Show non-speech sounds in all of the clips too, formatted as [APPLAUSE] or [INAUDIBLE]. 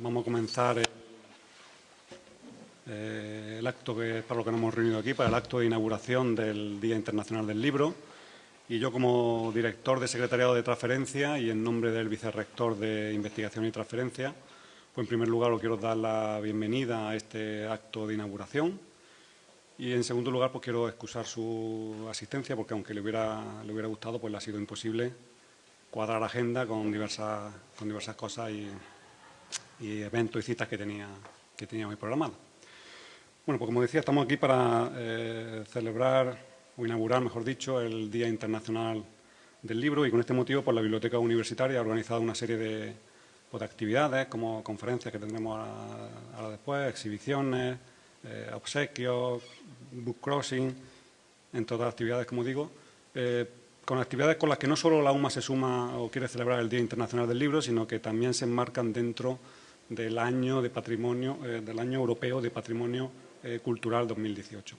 vamos a comenzar el, eh, el, acto que, para lo que nos hemos reunido aquí, para el acto de inauguración del Día Internacional del Libro. Y yo, como director de Secretariado de Transferencia y en nombre del vicerrector de Investigación y Transferencia, pues en primer lugar os quiero dar la bienvenida a este acto de inauguración. Y en segundo lugar, pues quiero excusar su asistencia, porque aunque le hubiera, le hubiera gustado, pues le ha sido imposible cuadrar agenda con diversas, con diversas cosas y, y eventos y citas que tenía, que tenía hoy programadas. Bueno, pues como decía, estamos aquí para eh, celebrar o inaugurar, mejor dicho, el Día Internacional del Libro y con este motivo pues, la Biblioteca Universitaria ha organizado una serie de, pues, de actividades como conferencias que tendremos ahora, después, exhibiciones, eh, obsequios, book crossing, entre otras actividades, como digo, eh, con actividades con las que no solo la UMA se suma o quiere celebrar el Día Internacional del Libro, sino que también se enmarcan dentro del año de patrimonio, eh, del año europeo de patrimonio eh, cultural 2018.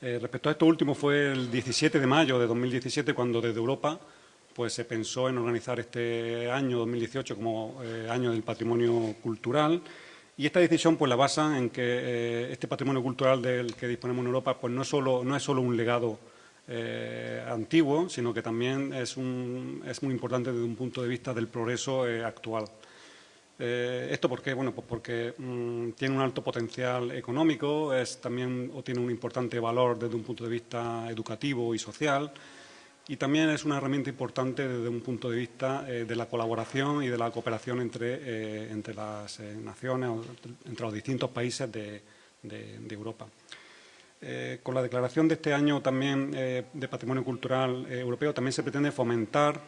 Eh, respecto a esto último, fue el 17 de mayo de 2017 cuando desde Europa pues, se pensó en organizar este año 2018 como año del patrimonio cultural y esta decisión pues, la basa en que este patrimonio cultural del que disponemos en Europa pues, no, solo, no es solo un legado antiguo, sino que también es, un, es, muy importante desde un punto de vista del progreso actual. Eh, ¿Esto por qué? Bueno, pues porque mmm, tiene un alto potencial económico, es también o tiene un importante valor desde un punto de vista educativo y social y también es una herramienta importante desde un punto de vista eh, de la colaboración y de la cooperación entre, eh, entre las eh, naciones, entre los distintos países de, de, de Europa. Eh, con la declaración de este año también eh, de Patrimonio Cultural eh, Europeo también se pretende fomentar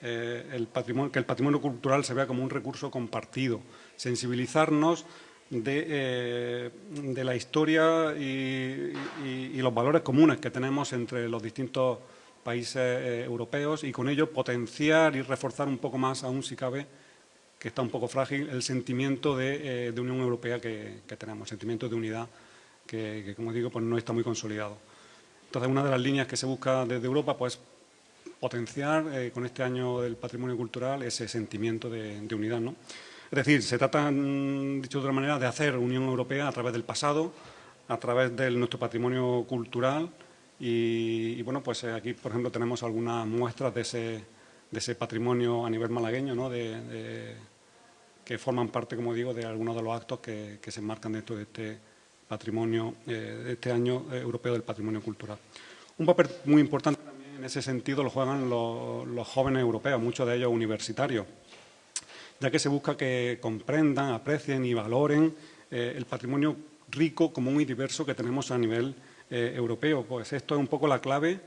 el patrimonio, que el patrimonio cultural se vea como un recurso compartido, sensibilizarnos de, de la historia y, y, y, los valores comunes que tenemos entre los distintos países europeos y con ello potenciar y reforzar un poco más, aún si cabe, que está un poco frágil, el sentimiento de, de Unión Europea que, que tenemos, sentimiento de unidad que, que, como digo, pues no está muy consolidado. Entonces, una de las líneas que se busca desde Europa, pues potenciar eh, con este año del patrimonio cultural ese sentimiento de, de unidad. ¿no? Es decir, se trata, mm, dicho de otra manera, de hacer Unión Europea a través del pasado, a través de nuestro patrimonio cultural y, y bueno, pues eh, aquí, por ejemplo, tenemos algunas muestras de ese, de ese patrimonio a nivel malagueño, ¿no? de, de, que forman parte, como digo, de algunos de los actos que, que se enmarcan dentro de este patrimonio, eh, este año eh, europeo del patrimonio cultural. Un papel muy importante en ese sentido lo juegan los, jóvenes europeos, muchos de ellos universitarios, ya que se busca que comprendan, aprecien y valoren eh, el patrimonio rico, común y diverso que tenemos a nivel eh, europeo. Pues esto es un poco la clave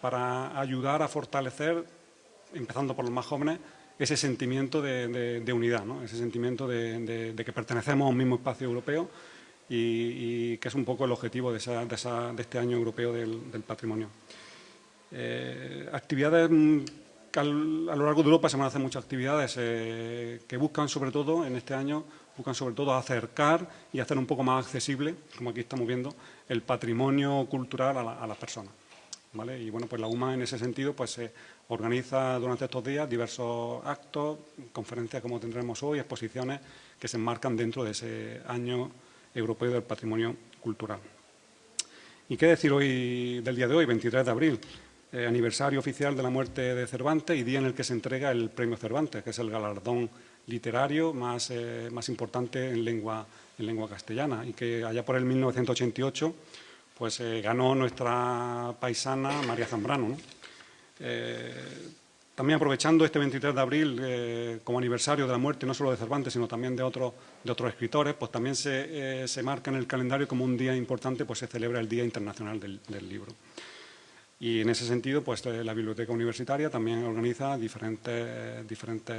para ayudar a fortalecer, empezando por los más jóvenes, ese sentimiento de, unidad, ese sentimiento de, que pertenecemos a un mismo espacio europeo y, que es un poco el objetivo de, esa, esa, este año europeo del patrimonio. Eh, actividades mm, a lo largo de Europa se van a hacer muchas actividades eh, que buscan sobre todo, en este año, buscan sobre todo acercar y hacer un poco más accesible, como aquí estamos viendo, el patrimonio cultural a las personas. ¿Vale? Y bueno, pues la UMA en ese sentido pues se organiza durante estos días diversos actos, conferencias como tendremos hoy, exposiciones que se enmarcan dentro de ese año Europeo del Patrimonio Cultural. ¿Y qué decir hoy del día de hoy, 23 de abril? Eh, aniversario oficial de la muerte de Cervantes y día en el que se entrega el Premio Cervantes, que es el galardón literario más, eh, más importante en lengua, en lengua castellana y que allá por el 1988 pues, eh, ganó nuestra paisana María Zambrano. ¿no? También aprovechando este 23 de abril como aniversario de la muerte no solo de Cervantes, sino también de, otro, de otros escritores, pues también se, se, marca en el calendario como un día importante, pues se celebra el Día Internacional del, del Libro. Y en ese sentido, pues eh, la Biblioteca Universitaria también organiza diferentes, diferentes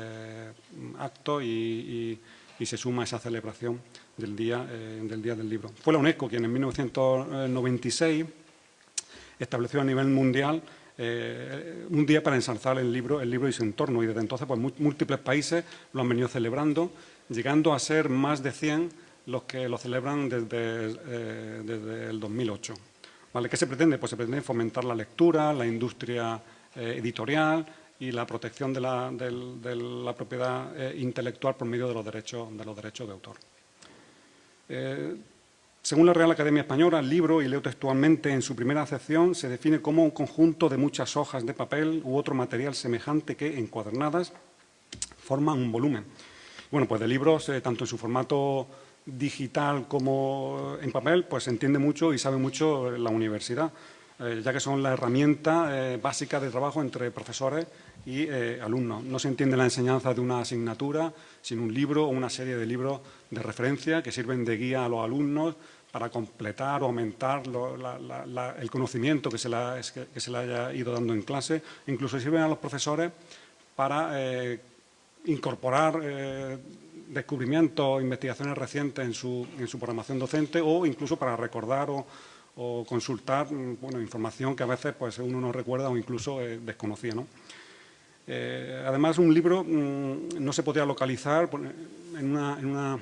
mm, actos y, se suma a esa celebración del día, eh, del día del Libro. Fue la UNESCO quien en 1996 estableció a nivel mundial eh, un día para ensalzar el libro, el libro y su entorno. Y desde entonces, pues múltiples países lo han venido celebrando, llegando a ser más de 100 los que lo celebran desde, eh, desde el 2008. ¿Qué se pretende? Pues se pretende fomentar la lectura, la industria eh, editorial y la protección de la, propiedad eh, intelectual por medio de los derechos de, autor. Eh, según la Real Academia Española, el libro, y leo textualmente en su primera acepción, se define como un conjunto de muchas hojas de papel u otro material semejante que, encuadernadas, forman un volumen. Bueno, pues de libros, tanto en su formato digital como en papel, pues entiende mucho y sabe mucho la universidad. Eh, ya que son la herramienta eh, básica de trabajo entre profesores y eh, alumnos. No se entiende la enseñanza de una asignatura sin un libro o una serie de libros de referencia que sirven de guía a los alumnos para completar o aumentar el conocimiento que se, que, se le haya ido dando en clase. Incluso sirven a los profesores para incorporar descubrimientos investigaciones recientes en su, en su programación docente o incluso para recordar o consultar mm, información que a veces pues, uno no recuerda o incluso eh, desconocía. ¿no? Eh, además, un libro mm, no se podía localizar en una,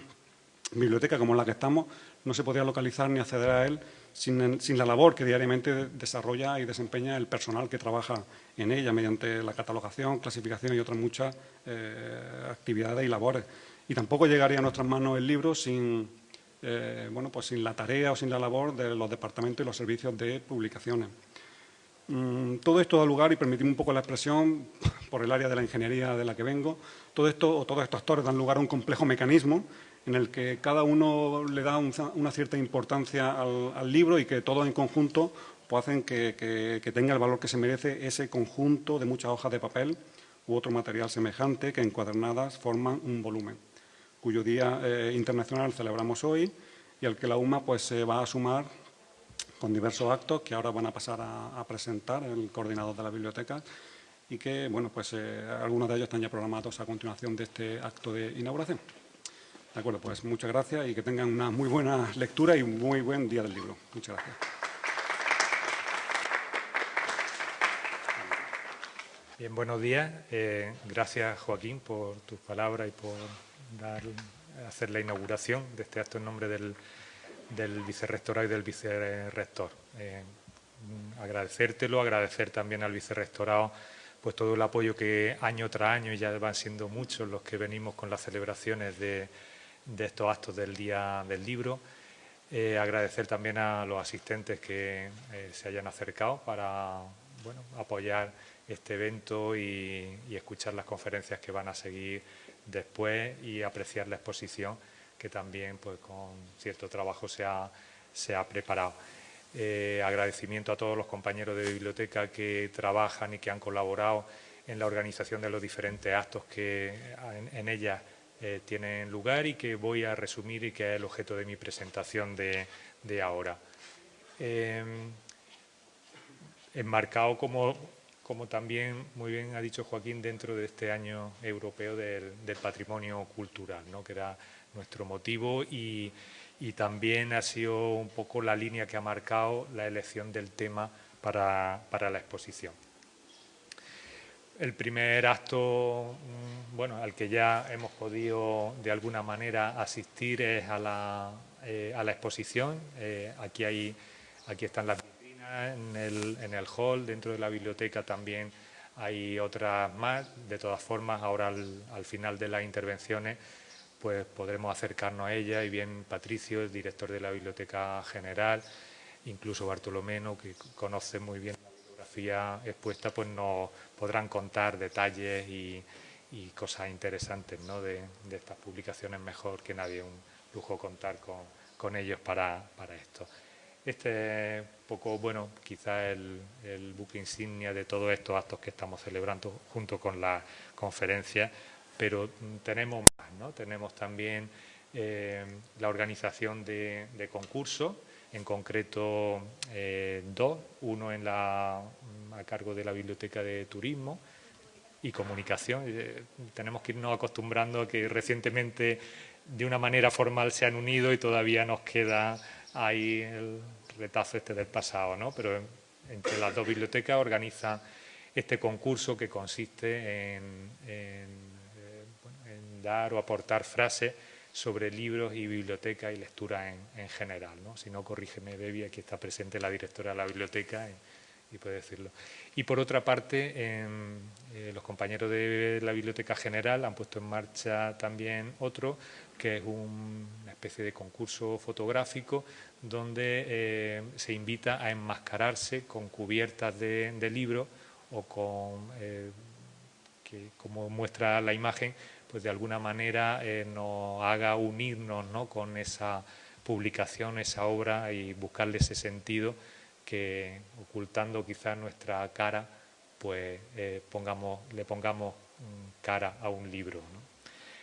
biblioteca como la que estamos, no se podía localizar ni acceder a él sin, la labor que diariamente desarrolla y desempeña el personal que trabaja en ella mediante la catalogación, clasificación y otras muchas eh, actividades y labores. Y tampoco llegaría a nuestras manos el libro sin, eh, bueno, pues sin la tarea o sin la labor de los departamentos y los servicios de publicaciones. Mm, todo esto da lugar, y permitimos un poco la expresión, [LAUGHS] por el área de la ingeniería de la que vengo, todo esto o todos estos actores dan lugar a un complejo mecanismo en el que cada uno le da una cierta importancia al, libro y que todos en conjunto pues hacen que, que, tenga el valor que se merece ese conjunto de muchas hojas de papel u otro material semejante que encuadernadas forman un volumen cuyo Día eh, Internacional celebramos hoy y al que la UMA pues, se va a sumar con diversos actos que ahora van a pasar a, presentar el coordinador de la biblioteca y que, bueno, pues eh, algunos de ellos están ya programados a continuación de este acto de inauguración. De acuerdo, pues muchas gracias y que tengan una muy buena lectura y un muy buen día del libro. Muchas gracias. Bien, buenos días. Eh, gracias, Joaquín, por tus palabras y por hacer la inauguración de este acto en nombre del, del vicerrectorado y del vicerrector. Eh, agradecértelo, agradecer también al vicerrectorado pues todo el apoyo que año tras año, ya van siendo muchos los que venimos con las celebraciones de, estos actos del Día del Libro. Eh, agradecer también a los asistentes que eh, se hayan acercado para bueno, apoyar este evento y, y, escuchar las conferencias que van a seguir después y apreciar la exposición que también pues, con cierto trabajo se ha, se ha preparado. Eh, agradecimiento a todos los compañeros de biblioteca que trabajan y que han colaborado en la organización de los diferentes actos que en, ella eh, tienen lugar y que voy a resumir y que es el objeto de mi presentación de, ahora. Eh, enmarcado como como también muy bien ha dicho Joaquín, dentro de este año europeo del, patrimonio cultural, ¿no? que era nuestro motivo y, también ha sido un poco la línea que ha marcado la elección del tema para, la exposición. El primer acto mm, bueno, al que ya hemos podido de alguna manera asistir es a la, eh, exposición. Eh, aquí, hay, aquí están las en el, en el hall, dentro de la biblioteca también hay otras más. De todas formas, ahora al, final de las intervenciones pues podremos acercarnos a ella y bien Patricio, el director de la Biblioteca General, incluso Bartolomeno, que conoce muy bien la bibliografía expuesta, pues nos podrán contar detalles y, cosas interesantes ¿no? de, estas publicaciones mejor que nadie. Un lujo contar con, con ellos para, para esto. Este es poco, bueno, quizá el, buque insignia de todos estos actos que estamos celebrando junto con la conferencia, pero tenemos más, ¿no? Tenemos también eh, la organización de, concursos, en concreto eh, dos, uno en la, a cargo de la Biblioteca de Turismo y Comunicación. Eh, tenemos que irnos acostumbrando a que recientemente de una manera formal se han unido y todavía nos queda hay el retazo este del pasado, ¿no? Pero entre las dos bibliotecas organizan este concurso que consiste en, eh, dar o aportar frases sobre libros y biblioteca y lectura en, general. ¿no? Si no, corrígeme, Debbie, aquí está presente la directora de la biblioteca y, puede decirlo. Y por otra parte, eh, los compañeros de la Biblioteca General han puesto en marcha también otro, que es una especie de concurso fotográfico donde eh, se invita a enmascararse con cubiertas de, libros o con, eh, que como muestra la imagen, pues de alguna manera nos haga unirnos ¿no? con esa publicación, esa obra y buscarle ese sentido que ocultando quizás nuestra cara pues eh, pongamos, le pongamos cara a un libro.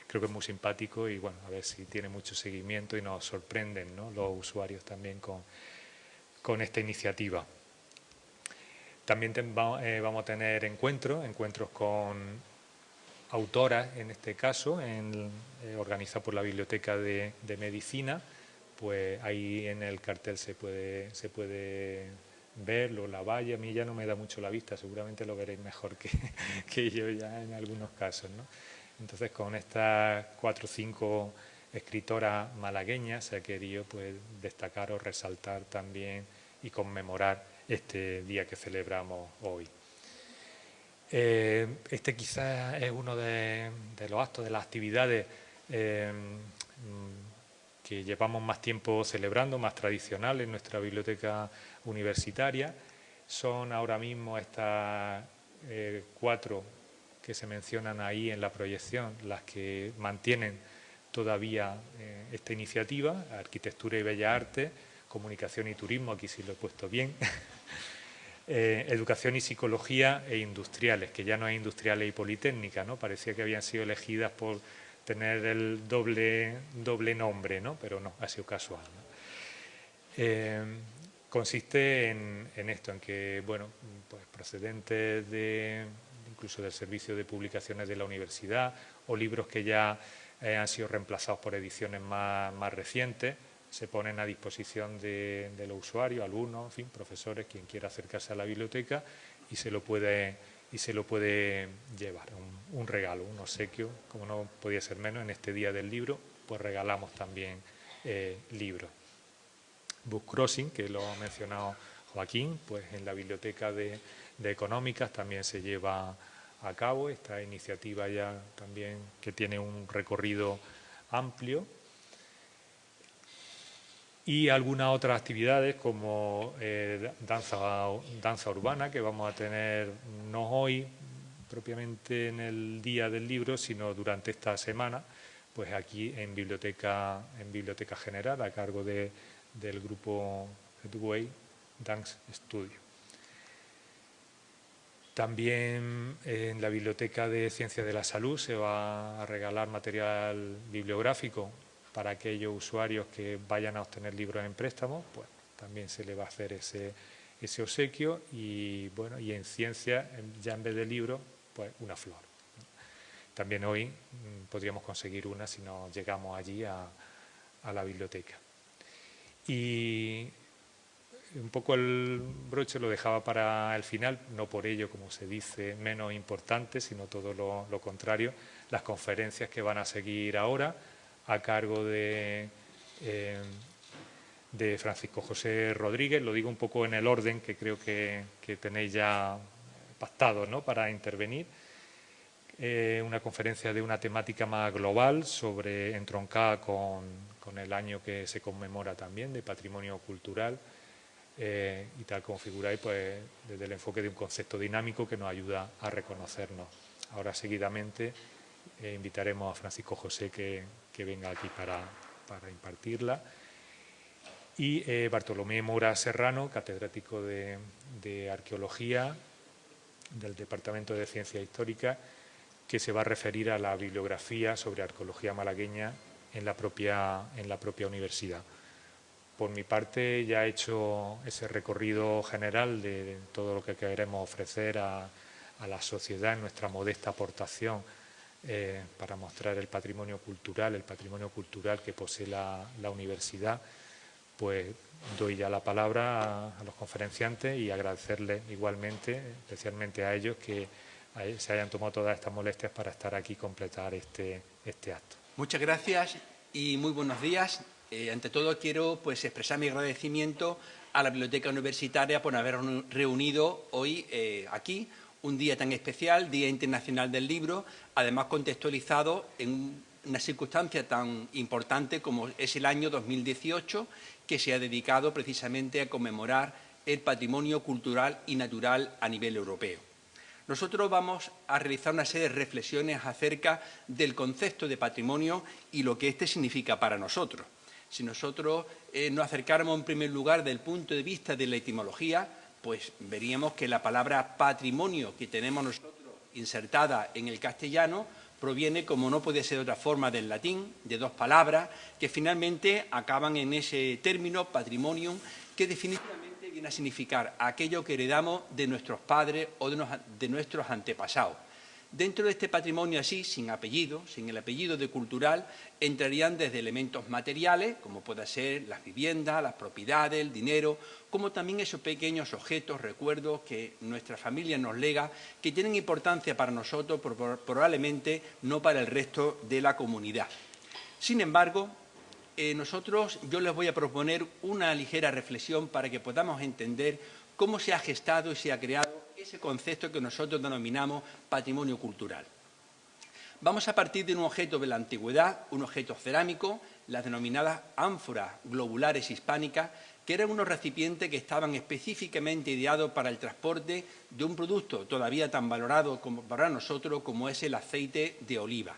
Creo que es muy simpático y bueno, a ver si tiene mucho seguimiento y nos sorprenden los usuarios también con, con esta iniciativa. También eh, vamos a tener encuentros, encuentros con autoras en este caso, en, eh, organizado por la Biblioteca de, de, Medicina, pues ahí en el cartel se puede, se puede verlo, la valla, a mí ya no me da mucho la vista, seguramente lo veréis mejor que, [LAUGHS] que yo ya en algunos casos. ¿no? Entonces, con estas cuatro o cinco escritoras malagueñas se ha querido pues, destacar o resaltar también y conmemorar este día que celebramos hoy. Eh, este quizás es uno de, los actos, de las actividades eh, que llevamos más tiempo celebrando, más tradicionales en nuestra biblioteca universitaria. Son ahora mismo estas eh, cuatro que se mencionan ahí en la proyección las que mantienen todavía eh, esta iniciativa, Arquitectura y Bellas Artes, Comunicación y Turismo, aquí sí lo he puesto bien, [LAUGHS] eh, Educación y Psicología e Industriales, que ya no es Industriales y Politécnica, ¿no? parecía que habían sido elegidas por tener el doble, doble nombre, ¿no? pero no, ha sido casual. Eh, consiste en, esto, en que, bueno, pues procedentes de, incluso del servicio de publicaciones de la universidad o libros que ya eh, han sido reemplazados por ediciones más, recientes, se ponen a disposición de, los usuarios, alumnos, en fin, profesores, quien quiera acercarse a la biblioteca y se lo puede y se lo puede llevar, un, regalo, un obsequio, como no podía ser menos en este día del libro, pues regalamos también eh, libros. Book Crossing, que lo ha mencionado Joaquín, pues en la biblioteca de, de Económicas también se lleva a cabo esta iniciativa ya también que tiene un recorrido amplio y algunas otras actividades como eh, danza, danza urbana que vamos a tener no hoy propiamente en el día del libro, sino durante esta semana, pues aquí en Biblioteca, en Biblioteca General, a cargo de, del grupo Headway Dance Studio. También en la Biblioteca de Ciencias de la Salud se va a regalar material bibliográfico para aquellos usuarios que vayan a obtener libros en préstamo, pues también se le va a hacer ese, ese obsequio y bueno y en ciencia ya en vez de libro pues una flor también hoy mm, podríamos conseguir una si no llegamos allí a, a, la biblioteca. Y un poco el broche lo dejaba para el final no por ello como se dice menos importante sino todo lo, contrario las conferencias que van a seguir ahora a cargo de, eh, de Francisco José Rodríguez. Lo digo un poco en el orden que creo que, tenéis ya pactado ¿no? para intervenir. Eh, una conferencia de una temática más global, sobre entroncada con, el año que se conmemora también de patrimonio cultural eh, y tal como figuráis, pues desde el enfoque de un concepto dinámico que nos ayuda a reconocernos. Ahora seguidamente invitaremos a Francisco José que, que venga aquí para, impartirla. Y eh, Bartolomé Mora Serrano, catedrático de, Arqueología del Departamento de Ciencia Histórica, que se va a referir a la bibliografía sobre arqueología malagueña en la propia, en la propia universidad. Por mi parte ya he hecho ese recorrido general de todo lo que queremos ofrecer a, la sociedad en nuestra modesta aportación eh, para mostrar el patrimonio cultural, el patrimonio cultural que posee la, universidad, pues doy ya la palabra a, los conferenciantes y agradecerles igualmente, especialmente a ellos, que se hayan tomado todas estas molestias para estar aquí y completar este, este acto. Muchas gracias y muy buenos días. Eh, ante todo quiero pues, expresar mi agradecimiento a la Biblioteca Universitaria por haber reunido hoy eh, aquí un día tan especial, Día Internacional del Libro, además contextualizado en una circunstancia tan importante como es el año 2018, que se ha dedicado precisamente a conmemorar el patrimonio cultural y natural a nivel europeo. Nosotros vamos a realizar una serie de reflexiones acerca del concepto de patrimonio y lo que éste significa para nosotros. Si nosotros eh, nos acercáramos en primer lugar del punto de vista de la etimología, pues veríamos que la palabra patrimonio que tenemos nosotros insertada en el castellano proviene, como no puede ser de otra forma, del latín, de dos palabras que finalmente acaban en ese término patrimonium, que definitivamente viene a significar aquello que heredamos de nuestros padres o de, nuestros antepasados. Dentro de este patrimonio así, sin apellido, sin el apellido de cultural, entrarían desde elementos materiales, como puede ser las viviendas, las propiedades, el dinero, como también esos pequeños objetos, recuerdos que nuestra familia nos lega, que tienen importancia para nosotros, probablemente no para el resto de la comunidad. Sin embargo, eh, nosotros, yo les voy a proponer una ligera reflexión para que podamos entender cómo se ha gestado y se ha creado ese concepto que nosotros denominamos patrimonio cultural. Vamos a partir de un objeto de la antigüedad, un objeto cerámico, las denominadas ánforas globulares hispánicas, que eran unos recipientes que estaban específicamente ideados para el transporte de un producto todavía tan valorado como para nosotros como es el aceite de oliva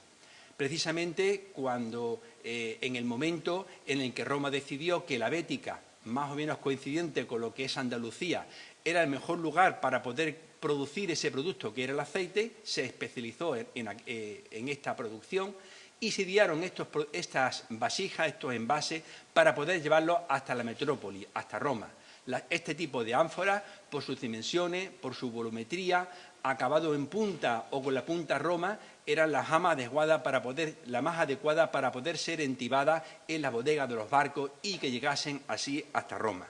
precisamente cuando eh, en el momento en el que Roma decidió que la Bética, más o menos coincidente con lo que es Andalucía, era el mejor lugar para poder producir ese producto que era el aceite, se especializó en, eh, esta producción y se dieron estas vasijas, estos envases, para poder llevarlos hasta la metrópoli, hasta Roma. este tipo de ánforas, por sus dimensiones, por su volumetría, acabado en punta o con la punta Roma, era la adecuada para poder, la más adecuada para poder ser entibada en la bodega de los barcos y que llegasen así hasta Roma.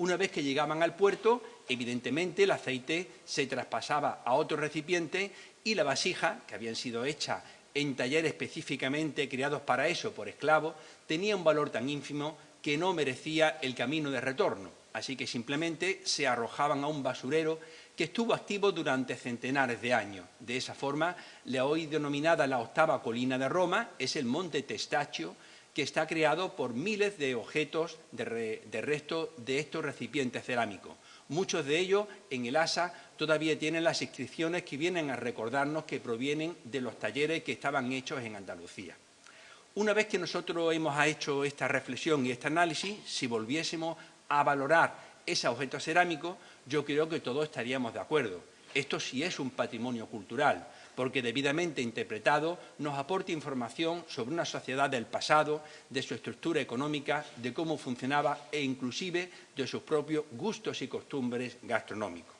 Una vez que llegaban al puerto, evidentemente el aceite se traspasaba a otro recipiente y la vasija, que habían sido hechas en talleres específicamente creados para eso por esclavos, tenía un valor tan ínfimo que no merecía el camino de retorno. Así que simplemente se arrojaban a un basurero que estuvo activo durante centenares de años. De esa forma, la hoy denominada la octava colina de Roma es el monte Testaccio, que está creado por miles de objetos de, de resto de estos recipientes cerámicos. Muchos de ellos en el ASA todavía tienen las inscripciones que vienen a recordarnos que provienen de los talleres que estaban hechos en Andalucía. Una vez que nosotros hemos hecho esta reflexión y este análisis, si volviésemos a valorar ese objeto cerámico, yo creo que todos estaríamos de acuerdo. Esto sí es un patrimonio cultural, porque debidamente interpretado nos aporta información sobre una sociedad del pasado, de su estructura económica, de cómo funcionaba e inclusive de sus propios gustos y costumbres gastronómicos.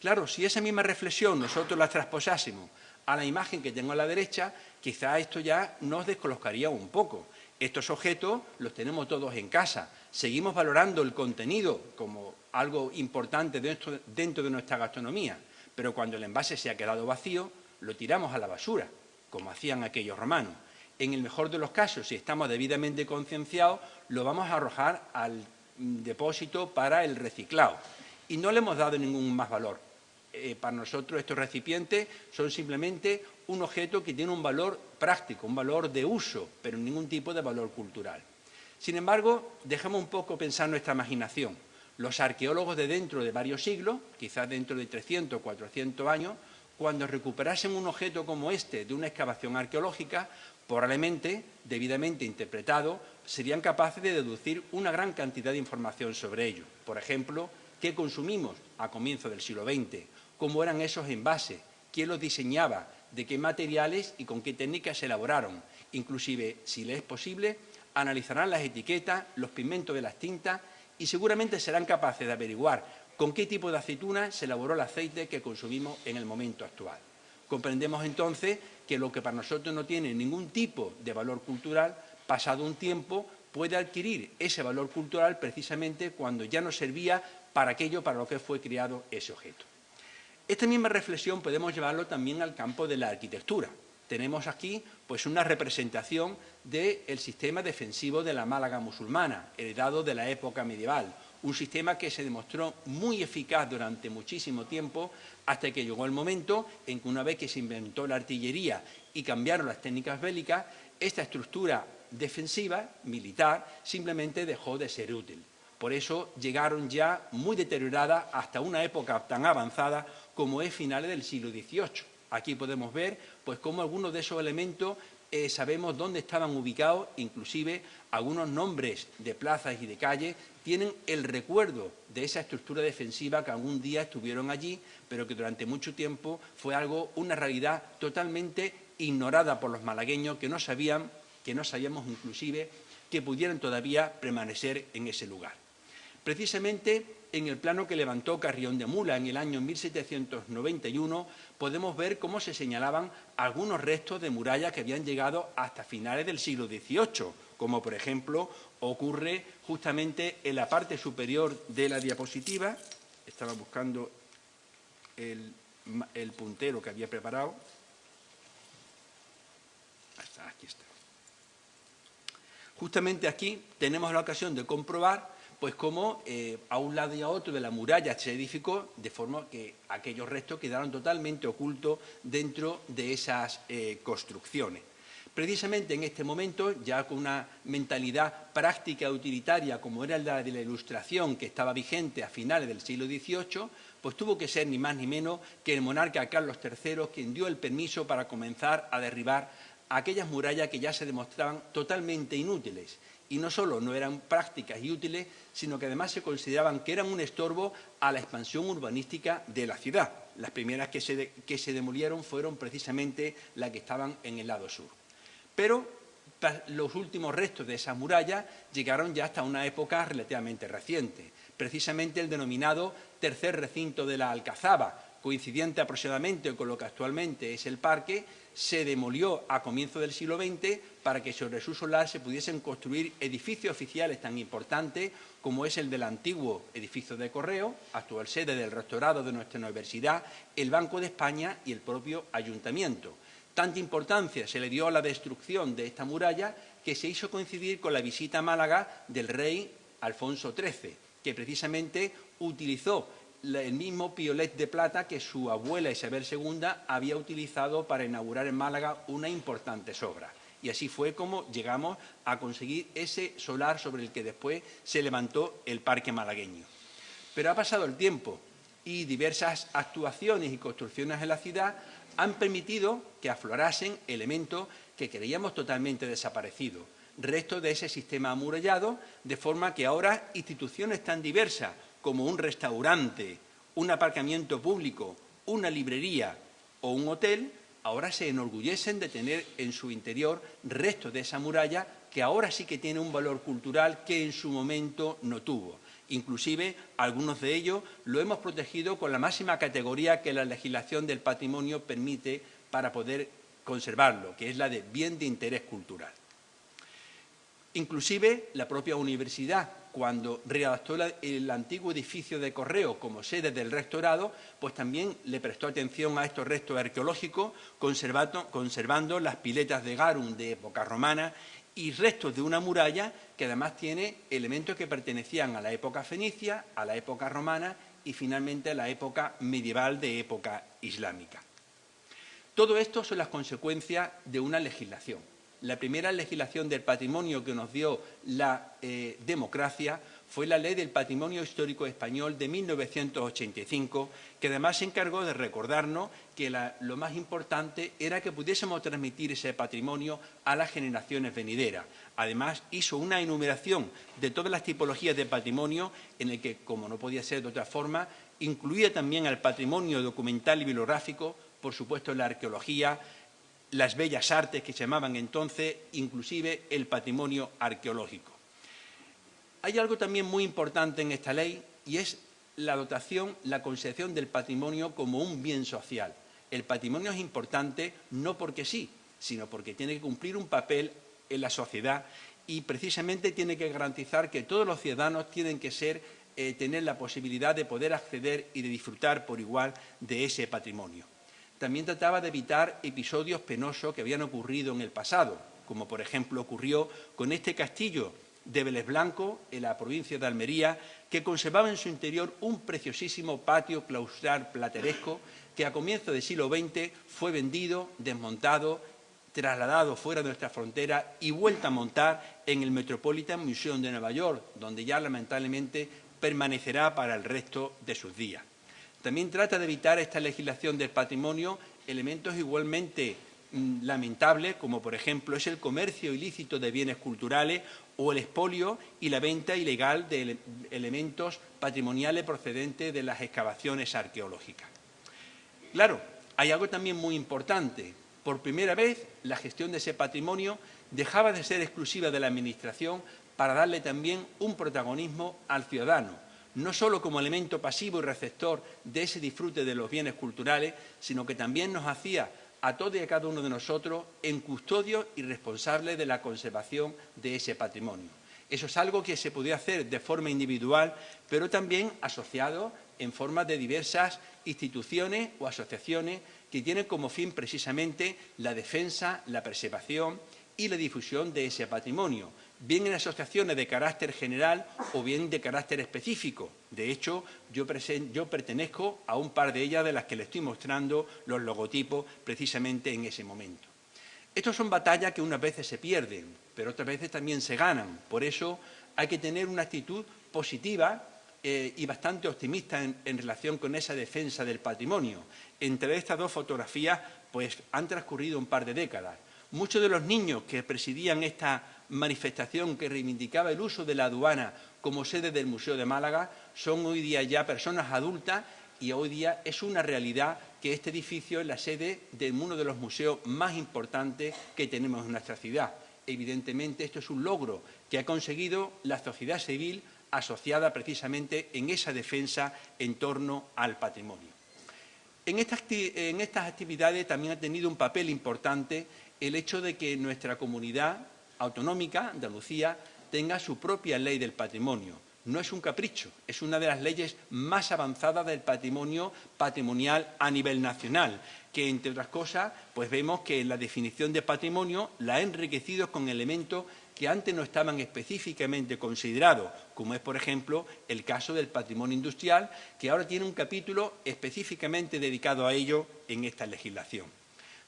Claro, si esa misma reflexión nosotros la trasposásemos a la imagen que tengo a la derecha, quizá esto ya nos descolocaría un poco. Estos objetos los tenemos todos en casa. Seguimos valorando el contenido como algo importante dentro, de nuestra gastronomía, pero cuando el envase se ha quedado vacío, lo tiramos a la basura, como hacían aquellos romanos. En el mejor de los casos, si estamos debidamente concienciados, lo vamos a arrojar al depósito para el reciclado. Y no le hemos dado ningún más valor. Eh, para nosotros estos recipientes son simplemente un objeto que tiene un valor práctico, un valor de uso, pero ningún tipo de valor cultural. Sin embargo, dejemos un poco pensar nuestra imaginación. Los arqueólogos de dentro de varios siglos, quizás dentro de 300 o 400 años, cuando recuperasen un objeto como este de una excavación arqueológica, probablemente, debidamente interpretado, serían capaces de deducir una gran cantidad de información sobre ello. Por ejemplo, qué consumimos a comienzos del siglo XX, cómo eran esos envases, quién los diseñaba, de qué materiales y con qué técnicas se elaboraron. Inclusive, si les es posible, analizarán las etiquetas, los pigmentos de las tintas y seguramente serán capaces de averiguar con qué tipo de aceituna se elaboró el aceite que consumimos en el momento actual. Comprendemos entonces que lo que para nosotros no tiene ningún tipo de valor cultural, pasado un tiempo, puede adquirir ese valor cultural precisamente cuando ya no servía para aquello para lo que fue creado ese objeto. Esta misma reflexión podemos llevarlo también al campo de la arquitectura. Tenemos aquí pues, una representación del sistema defensivo de la Málaga musulmana, heredado de la época medieval, un sistema que se demostró muy eficaz durante muchísimo tiempo hasta que llegó el momento en que una vez que se inventó la artillería y cambiaron las técnicas bélicas, esta estructura defensiva, militar, simplemente dejó de ser útil. Por eso llegaron ya muy deterioradas hasta una época tan avanzada como es finales del siglo XVIII. Aquí podemos ver pues cómo algunos de esos elementos eh, sabemos dónde estaban ubicados, inclusive algunos nombres de plazas y de calles tienen el recuerdo de esa estructura defensiva que algún día estuvieron allí, pero que durante mucho tiempo fue algo, una realidad totalmente ignorada por los malagueños que no sabían, que no sabíamos inclusive que pudieran todavía permanecer en ese lugar. Precisamente en el plano que levantó Carrión de Mula en el año 1791 podemos ver cómo se señalaban algunos restos de murallas que habían llegado hasta finales del siglo XVIII, como por ejemplo ocurre justamente en la parte superior de la diapositiva. Estaba buscando el, el puntero que había preparado. Aquí está. Justamente aquí tenemos la ocasión de comprobar pues cómo eh, a un lado y a otro de la muralla se edificó, de forma que aquellos restos quedaron totalmente ocultos dentro de esas eh, construcciones. Precisamente en este momento, ya con una mentalidad práctica utilitaria como era la de la Ilustración que estaba vigente a finales del siglo XVIII, pues tuvo que ser ni más ni menos que el monarca Carlos III quien dio el permiso para comenzar a derribar aquellas murallas que ya se demostraban totalmente inútiles y no solo no eran prácticas y útiles, sino que además se consideraban que eran un estorbo a la expansión urbanística de la ciudad. Las primeras que se, que se demolieron fueron precisamente las que estaban en el lado sur. Pero los últimos restos de esas murallas llegaron ya hasta una época relativamente reciente, precisamente el denominado tercer recinto de la Alcazaba, coincidente aproximadamente con lo que actualmente es el parque, se demolió a comienzos del siglo XX para que sobre su solar se pudiesen construir edificios oficiales tan importantes como es el del antiguo edificio de correo, actual sede del rectorado de nuestra universidad, el Banco de España y el propio ayuntamiento. Tanta importancia se le dio a la destrucción de esta muralla que se hizo coincidir con la visita a Málaga del rey Alfonso XIII, que precisamente utilizó el mismo piolet de plata que su abuela Isabel II había utilizado para inaugurar en Málaga una importante obra. Y así fue como llegamos a conseguir ese solar sobre el que después se levantó el parque malagueño. Pero ha pasado el tiempo y diversas actuaciones y construcciones en la ciudad han permitido que aflorasen elementos que creíamos totalmente desaparecidos, restos de ese sistema amurallado, de forma que ahora instituciones tan diversas como un restaurante, un aparcamiento público, una librería o un hotel, ahora se enorgullecen de tener en su interior restos de esa muralla que ahora sí que tiene un valor cultural que en su momento no tuvo. Inclusive, algunos de ellos lo hemos protegido con la máxima categoría que la legislación del patrimonio permite para poder conservarlo, que es la de bien de interés cultural. Inclusive, la propia universidad cuando readaptó el antiguo edificio de correo como sede del rectorado, pues también le prestó atención a estos restos arqueológicos, conservando, las piletas de Garum de época romana y restos de una muralla que además tiene elementos que pertenecían a la época fenicia, a la época romana y finalmente a la época medieval de época islámica. Todo esto son las consecuencias de una legislación la primera legislación del patrimonio que nos dio la eh, democracia fue la Ley del Patrimonio Histórico Español de 1985, que además se encargó de recordarnos que lo más importante era que pudiésemos transmitir ese patrimonio a las generaciones venideras. Además, hizo una enumeración de todas las tipologías de patrimonio en el que, como no podía ser de otra forma, incluía también al patrimonio documental y bibliográfico, por supuesto la arqueología, las bellas artes que se llamaban entonces, inclusive el patrimonio arqueológico. Hay algo también muy importante en esta ley y es la dotación, la concepción del patrimonio como un bien social. El patrimonio es importante no porque sí, sino porque tiene que cumplir un papel en la sociedad y precisamente tiene que garantizar que todos los ciudadanos tienen que ser, eh, tener la posibilidad de poder acceder y de disfrutar por igual de ese patrimonio también trataba de evitar episodios penosos que habían ocurrido en el pasado, como por ejemplo ocurrió con este castillo de Vélez Blanco, en la provincia de Almería, que conservaba en su interior un preciosísimo patio claustral plateresco que a comienzos del siglo XX fue vendido, desmontado, trasladado fuera de nuestra frontera y vuelto a montar en el Metropolitan Museum de Nueva York, donde ya lamentablemente permanecerá para el resto de sus días. También trata de evitar esta legislación del patrimonio elementos igualmente mm, lamentables, como por ejemplo es el comercio ilícito de bienes culturales o el expolio y la venta ilegal de elementos patrimoniales procedentes de las excavaciones arqueológicas. Claro, hay algo también muy importante. Por primera vez, la gestión de ese patrimonio dejaba de ser exclusiva de la Administración para darle también un protagonismo al ciudadano, no solo como elemento pasivo y receptor de ese disfrute de los bienes culturales, sino que también nos hacía a todos y a cada uno de nosotros en custodio y responsable de la conservación de ese patrimonio. Eso es algo que se podía hacer de forma individual, pero también asociado en forma de diversas instituciones o asociaciones que tienen como fin precisamente la defensa, la preservación y la difusión de ese patrimonio, bien en asociaciones de carácter general o bien de carácter específico. De hecho, yo, pertenezco a un par de ellas de las que le estoy mostrando los logotipos precisamente en ese momento. Estas son batallas que unas veces se pierden, pero otras veces también se ganan. Por eso hay que tener una actitud positiva eh, y bastante optimista en, en, relación con esa defensa del patrimonio. Entre estas dos fotografías, pues han transcurrido un par de décadas. Muchos de los niños que presidían esta manifestación que reivindicaba el uso de la aduana como sede del Museo de Málaga son hoy día ya personas adultas y hoy día es una realidad que este edificio es la sede de uno de los museos más importantes que tenemos en nuestra ciudad. Evidentemente, esto es un logro que ha conseguido la sociedad civil asociada precisamente en esa defensa en torno al patrimonio. En estas, en estas actividades también ha tenido un papel importante el hecho de que nuestra comunidad autonómica, Andalucía, tenga su propia ley del patrimonio. No es un capricho, es una de las leyes más avanzadas del patrimonio patrimonial a nivel nacional, que, entre otras cosas, pues vemos que la definición de patrimonio la ha enriquecido con elementos que antes no estaban específicamente considerados, como es, por ejemplo, el caso del patrimonio industrial, que ahora tiene un capítulo específicamente dedicado a ello en esta legislación.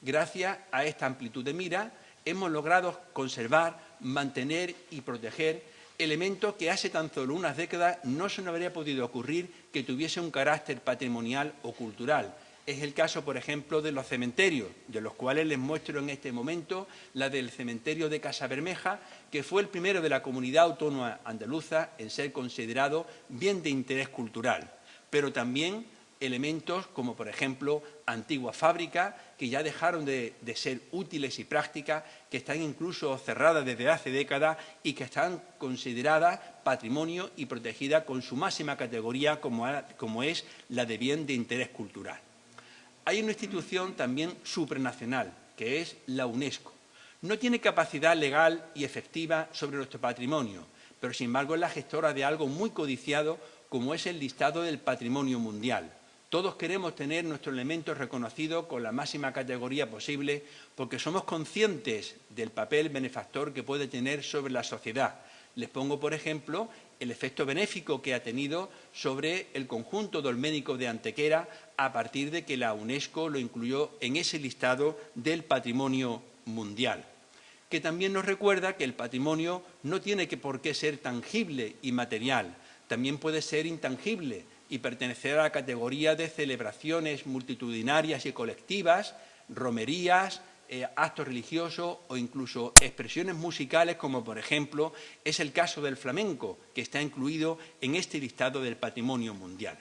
Gracias a esta amplitud de mira, hemos logrado conservar, mantener y proteger elementos que hace tan solo unas décadas no se nos habría podido ocurrir que tuviese un carácter patrimonial o cultural. Es el caso, por ejemplo, de los cementerios, de los cuales les muestro en este momento la del cementerio de Casa Bermeja, que fue el primero de la comunidad autónoma andaluza en ser considerado bien de interés cultural, pero también elementos como, por ejemplo, antiguas fábricas que ya dejaron de, ser útiles y prácticas, que están incluso cerradas desde hace décadas y que están consideradas patrimonio y protegidas con su máxima categoría como, como es la de bien de interés cultural. Hay una institución también supranacional, que es la UNESCO. No tiene capacidad legal y efectiva sobre nuestro patrimonio, pero sin embargo es la gestora de algo muy codiciado como es el listado del patrimonio mundial. Todos queremos tener nuestro elemento reconocido con la máxima categoría posible porque somos conscientes del papel benefactor que puede tener sobre la sociedad. Les pongo, por ejemplo, el efecto benéfico que ha tenido sobre el conjunto dolménico de Antequera a partir de que la UNESCO lo incluyó en ese listado del patrimonio mundial que también nos recuerda que el patrimonio no tiene que por qué ser tangible y material, también puede ser intangible, y pertenecer a la categoría de celebraciones multitudinarias y colectivas, romerías, eh, actos religiosos o incluso expresiones musicales, como por ejemplo es el caso del flamenco, que está incluido en este listado del patrimonio mundial.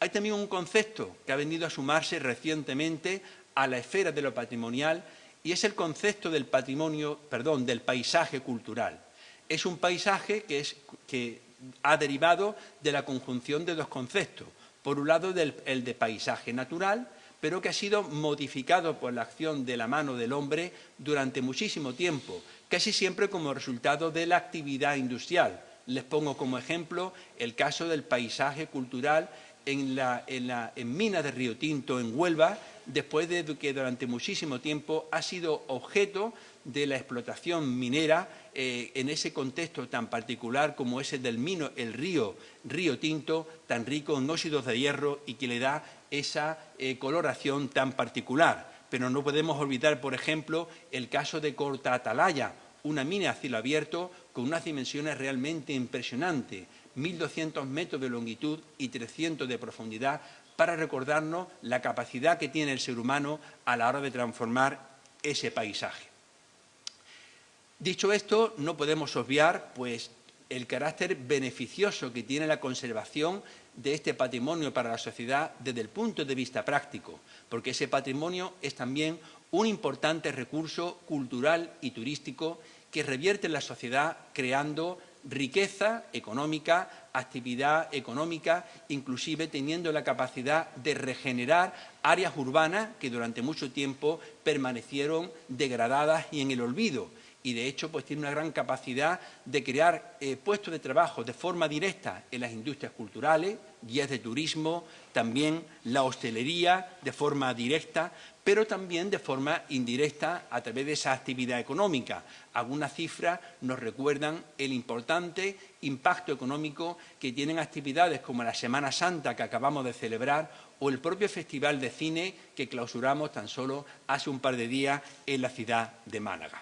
Hay también un concepto que ha venido a sumarse recientemente a la esfera de lo patrimonial y es el concepto del patrimonio, perdón, del paisaje cultural. Es un paisaje que, es, que ha derivado de la conjunción de dos conceptos. Por un lado, el de paisaje natural, pero que ha sido modificado por la acción de la mano del hombre durante muchísimo tiempo, casi siempre como resultado de la actividad industrial. Les pongo como ejemplo el caso del paisaje cultural en, la, en, de Río Tinto, en Huelva, después de que durante muchísimo tiempo ha sido objeto de la explotación minera eh, en ese contexto tan particular como ese del mino, el río, río Tinto, tan rico en óxidos de hierro y que le da esa eh, coloración tan particular. Pero no podemos olvidar, por ejemplo, el caso de Corta Atalaya, una mina a cielo abierto con unas dimensiones realmente impresionantes, 1.200 metros de longitud y 300 de profundidad, para recordarnos la capacidad que tiene el ser humano a la hora de transformar ese paisaje. Dicho esto, no podemos obviar pues, el carácter beneficioso que tiene la conservación de este patrimonio para la sociedad desde el punto de vista práctico, porque ese patrimonio es también un importante recurso cultural y turístico que revierte en la sociedad creando riqueza económica, actividad económica, inclusive teniendo la capacidad de regenerar áreas urbanas que durante mucho tiempo permanecieron degradadas y en el olvido. Y de hecho pues tiene una gran capacidad de crear eh, puestos de trabajo de forma directa en las industrias culturales, guías de turismo, también la hostelería de forma directa, pero también de forma indirecta a través de esa actividad económica. Algunas cifras nos recuerdan el importante impacto económico que tienen actividades como la Semana Santa que acabamos de celebrar o el propio Festival de Cine que clausuramos tan solo hace un par de días en la ciudad de Málaga.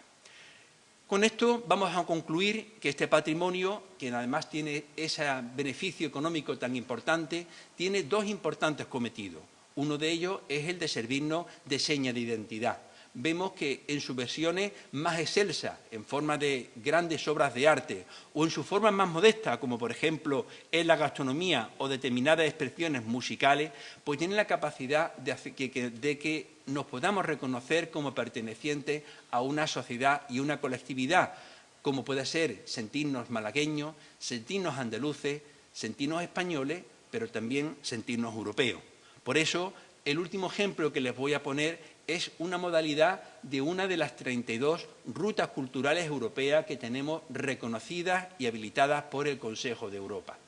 Con esto vamos a concluir que este patrimonio, que además tiene ese beneficio económico tan importante, tiene dos importantes cometidos. Uno de ellos es el de servirnos de seña de identidad. Vemos que en sus versiones más excelsas, en forma de grandes obras de arte, o en sus formas más modestas, como por ejemplo en la gastronomía o determinadas expresiones musicales, pues tienen la capacidad de, de que nos podamos reconocer como pertenecientes a una sociedad y una colectividad, como puede ser sentirnos malagueños, sentirnos andaluces, sentirnos españoles, pero también sentirnos europeos. Por eso, el último ejemplo que les voy a poner es una modalidad de una de las 32 rutas culturales europeas que tenemos reconocidas y habilitadas por el Consejo de Europa.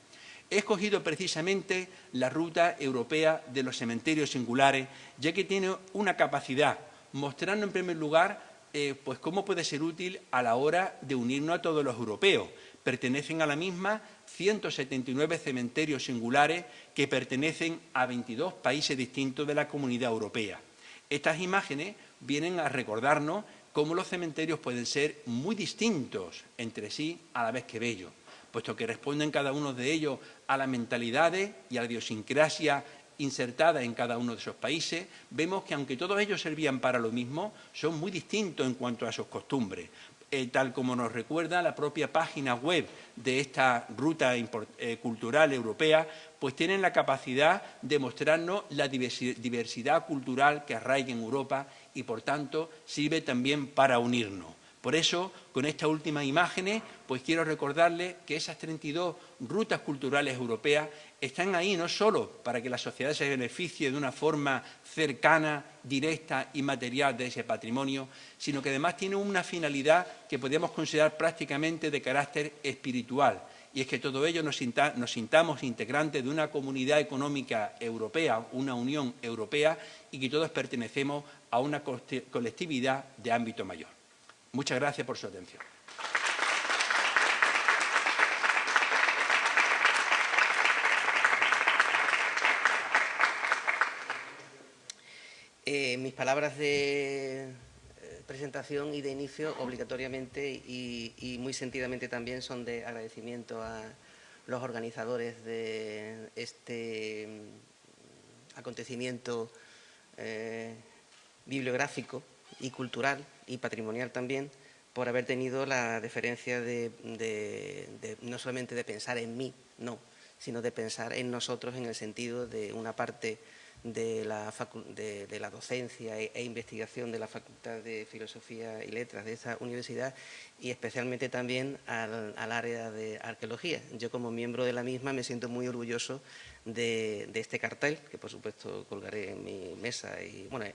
He escogido precisamente la ruta europea de los cementerios singulares, ya que tiene una capacidad, mostrando en primer lugar eh, pues cómo puede ser útil a la hora de unirnos a todos los europeos. Pertenecen a la misma 179 cementerios singulares que pertenecen a 22 países distintos de la Comunidad Europea. Estas imágenes vienen a recordarnos cómo los cementerios pueden ser muy distintos entre sí a la vez que bellos puesto que responden cada uno de ellos a las mentalidades y a la idiosincrasia insertada en cada uno de esos países, vemos que aunque todos ellos servían para lo mismo, son muy distintos en cuanto a sus costumbres. Eh, tal como nos recuerda la propia página web de esta ruta eh, cultural europea, pues tienen la capacidad de mostrarnos la diversidad cultural que arraiga en Europa y, por tanto, sirve también para unirnos. Por eso, con estas últimas imágenes, pues quiero recordarles que esas 32 rutas culturales europeas están ahí no solo para que la sociedad se beneficie de una forma cercana, directa y material de ese patrimonio, sino que además tienen una finalidad que podemos considerar prácticamente de carácter espiritual, y es que todo ello nos, sintamos integrantes de una comunidad económica europea, una Unión Europea, y que todos pertenecemos a una colectividad de ámbito mayor. Muchas gracias por su atención. Eh, mis palabras de eh, presentación y de inicio obligatoriamente y, muy sentidamente también son de agradecimiento a los organizadores de este mm, acontecimiento eh, bibliográfico y cultural y patrimonial también por haber tenido la deferencia de, no solamente de pensar en mí, no, sino de pensar en nosotros en el sentido de una parte de la, docencia e, e, investigación de la Facultad de Filosofía y Letras de esa universidad y especialmente también al, área de arqueología. Yo como miembro de la misma me siento muy orgulloso de, de, este cartel, que por supuesto colgaré en mi mesa y bueno,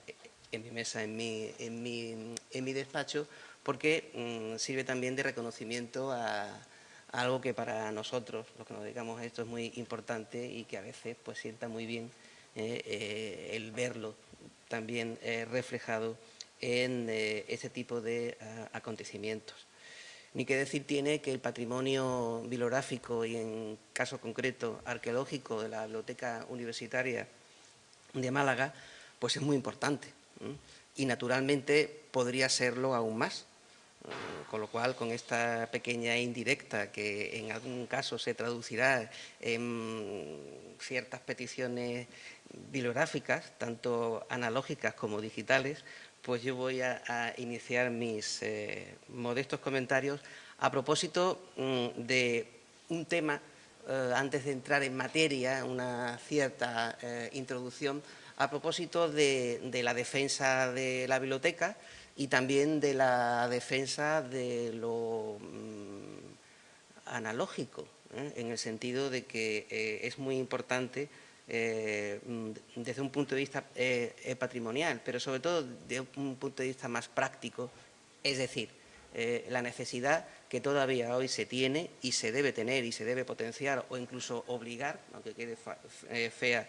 en mi mesa, en mi, en mi, en mi despacho, porque mm, sirve también de reconocimiento a, algo que para nosotros, los que nos dedicamos a esto, es muy importante y que a veces pues sienta muy bien eh, eh, el verlo también reflejado en este tipo de acontecimientos. Ni que decir tiene que el patrimonio bibliográfico y, en caso concreto, arqueológico de la Biblioteca Universitaria de Málaga, pues es muy importante. Y, naturalmente, podría serlo aún más. Con lo cual, con esta pequeña indirecta, que en algún caso se traducirá en ciertas peticiones bibliográficas, tanto analógicas como digitales, pues yo voy a, iniciar mis eh, modestos comentarios a propósito mm, de un tema, eh, antes de entrar en materia, una cierta eh, introducción, a propósito de, la defensa de la biblioteca y también de la defensa de lo mm, analógico, en el sentido de que es muy importante eh, desde un punto de vista eh, eh, patrimonial, pero sobre todo desde un punto de vista más práctico, es decir, la necesidad que todavía hoy se tiene y se debe tener y se debe potenciar o incluso obligar, aunque quede fea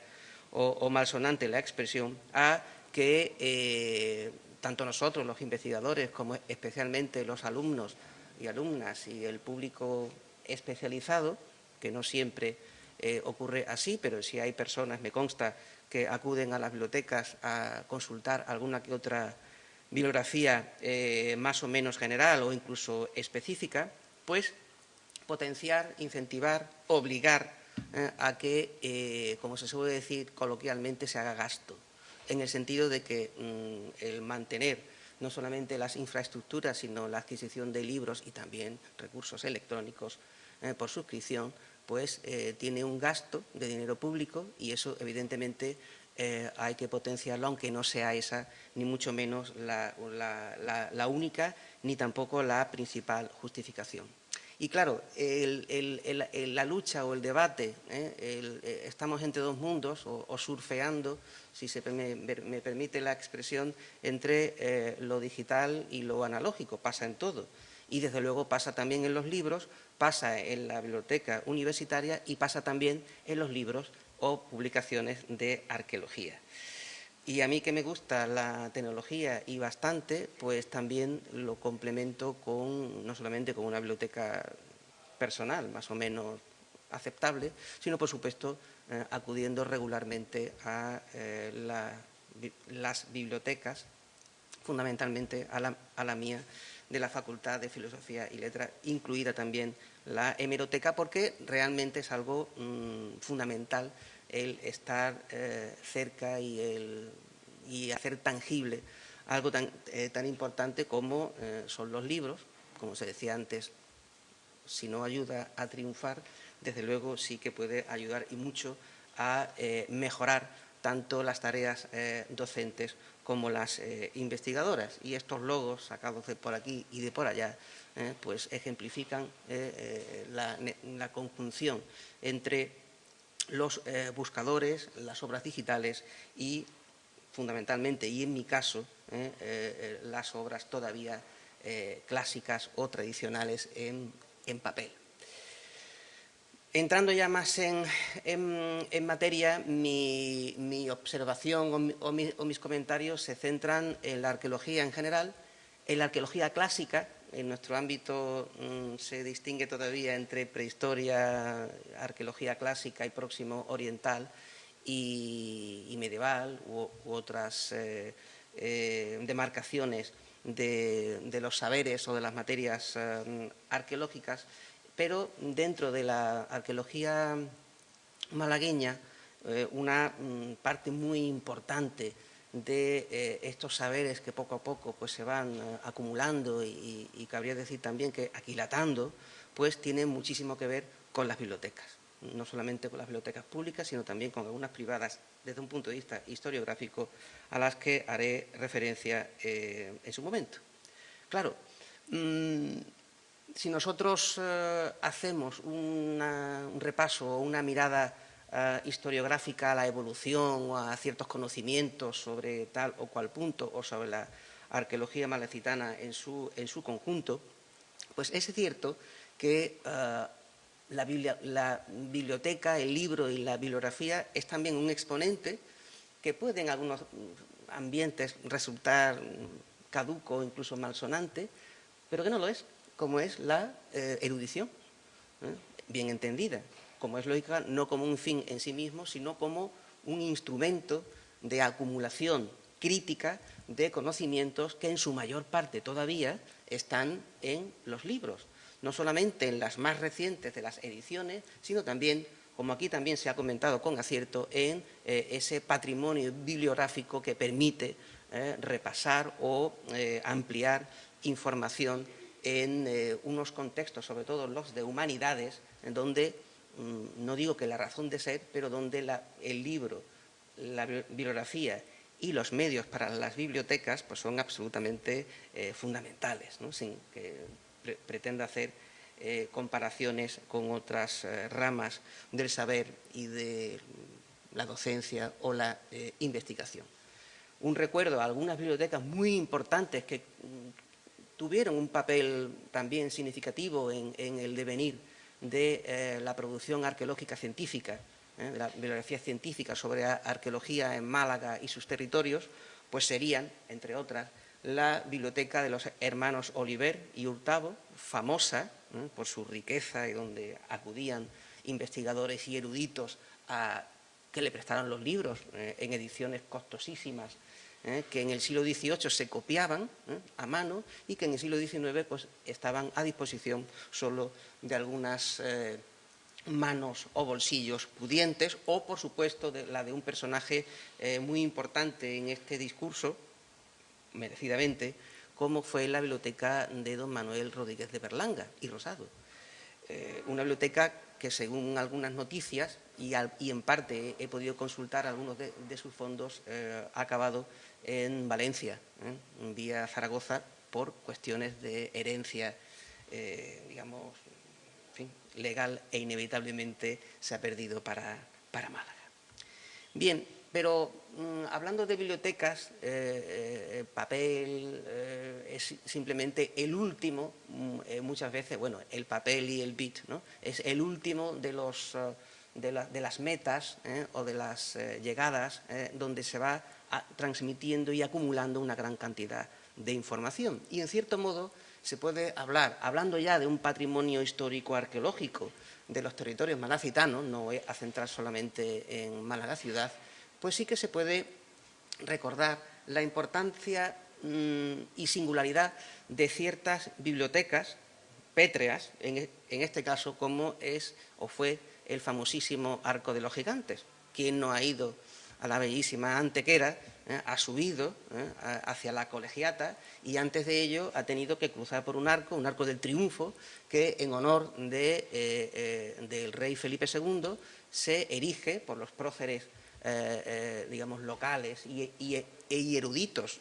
o, malsonante la expresión, a que tanto nosotros, los investigadores, como especialmente los alumnos y alumnas y el público especializado, que no siempre eh, ocurre así, pero si hay personas, me consta, que acuden a las bibliotecas a consultar alguna que otra bibliografía eh, más o menos general o incluso específica, pues potenciar, incentivar, obligar eh, a que, como se suele decir coloquialmente, se haga gasto, en el sentido de que mm, el mantener no solamente las infraestructuras, sino la adquisición de libros y también recursos electrónicos por suscripción, pues eh, tiene un gasto de dinero público y eso evidentemente eh, hay que potenciarlo, aunque no sea esa ni mucho menos la, única ni tampoco la principal justificación. Y claro, la lucha o el debate, ¿eh? estamos entre dos mundos o, surfeando, si se me, me, permite la expresión, entre lo digital y lo analógico, pasa en todo. Y desde luego pasa también en los libros, pasa en la biblioteca universitaria y pasa también en los libros o publicaciones de arqueología. Y a mí que me gusta la tecnología y bastante, pues también lo complemento con, no solamente con una biblioteca personal, más o menos aceptable, sino por supuesto eh, acudiendo regularmente a eh, las bibliotecas, fundamentalmente a la mía, de la Facultad de Filosofía y Letras, incluida también la hemeroteca, porque realmente es algo mm, fundamental el estar eh, cerca y, el, y, hacer tangible algo tan, eh, tan importante como eh, son los libros, como se decía antes, si no ayuda a triunfar, desde luego sí que puede ayudar y mucho a mejorar tanto las tareas docentes como las investigadoras. Y estos logos sacados de por aquí y de por allá, pues ejemplifican la, conjunción entre los buscadores, las obras digitales y, fundamentalmente, y en mi caso, las obras todavía clásicas o tradicionales en papel. Entrando ya más en, materia, mi, observación o, mis comentarios se centran en la arqueología en general, en la arqueología clásica, en nuestro ámbito mm, se distingue todavía entre prehistoria, arqueología clásica y próximo oriental y, medieval u, otras eh, eh, demarcaciones de, los saberes o de las materias eh, arqueológicas. Pero dentro de la arqueología malagueña, una mm, parte muy importante de eh, estos saberes que poco a poco pues, se van eh, acumulando y, cabría decir también que aquilatando, pues tiene muchísimo que ver con las bibliotecas. No solamente con las bibliotecas públicas, sino también con algunas privadas desde un punto de vista historiográfico a las que haré referencia en su momento. Claro, mm, si nosotros eh, hacemos un repaso o una mirada eh, historiográfica a la evolución o a ciertos conocimientos sobre tal o cual punto o sobre la arqueología malecitana en su, en su conjunto, pues es cierto que eh, la, biblioteca, el libro y la bibliografía es también un exponente que puede en algunos ambientes resultar caduco o incluso malsonante, pero que no lo es, como es la eh, erudición, bien entendida, como es lógica, no como un fin en sí mismo, sino como un instrumento de acumulación crítica de conocimientos que en su mayor parte todavía están en los libros, no solamente en las más recientes de las ediciones, sino también, como aquí también se ha comentado con acierto, en eh, ese patrimonio bibliográfico que permite eh, repasar o eh, ampliar información en unos contextos, sobre todo los de humanidades, en donde, no digo que la razón de ser, pero donde el libro, la bibliografía y los medios para las bibliotecas pues son absolutamente eh, fundamentales, sin que pretenda hacer eh, comparaciones con otras eh, ramas del saber y de la docencia o la investigación. Un recuerdo a algunas bibliotecas muy importantes que mm, tuvieron un papel también significativo en el devenir de la producción arqueológica científica, ¿eh? de la bibliografía científica sobre arqueología en Málaga y sus territorios, pues serían, entre otras, la biblioteca de los hermanos Oliver y Hurtado, famosa ¿eh? por su riqueza y donde acudían investigadores y eruditos a que le prestaran los libros ¿eh? en ediciones costosísimas que en el siglo XVIII se copiaban a mano y que en el siglo XIX pues, estaban a disposición solo de algunas manos o bolsillos pudientes o, por supuesto, la de un personaje eh, muy importante en este discurso, merecidamente, como fue la biblioteca de don Manuel Rodríguez de Berlanga y Rosado. Eh, una biblioteca que, según algunas noticias, y, en parte he podido consultar algunos de, sus fondos, eh, ha acabado en Valencia, vía Zaragoza, por cuestiones de herencia, digamos, legal e inevitablemente se ha perdido para, Málaga. Bien, pero mm, hablando de bibliotecas, eh, eh, papel eh, es simplemente el último, mm, muchas veces, bueno, el papel y el bit, ¿no? es el último de, las metas o de las llegadas donde se va transmitiendo y acumulando una gran cantidad de información. Y en cierto modo se puede hablar, hablando ya de un patrimonio histórico arqueológico de los territorios malacitanos, no voy a centrar solamente en Málaga ciudad, pues sí que se puede recordar la importancia mm, y singularidad de ciertas bibliotecas pétreas, en, e, en, este caso como es o fue el famosísimo Arco de los Gigantes. ¿Quién no ha ido a la bellísima Antequera ¿eh? ha subido ¿eh? hacia la colegiata y antes de ello ha tenido que cruzar por un arco, un arco del triunfo, que en honor eh, del rey Felipe II se erige por los próceres digamos, locales y, y, eruditos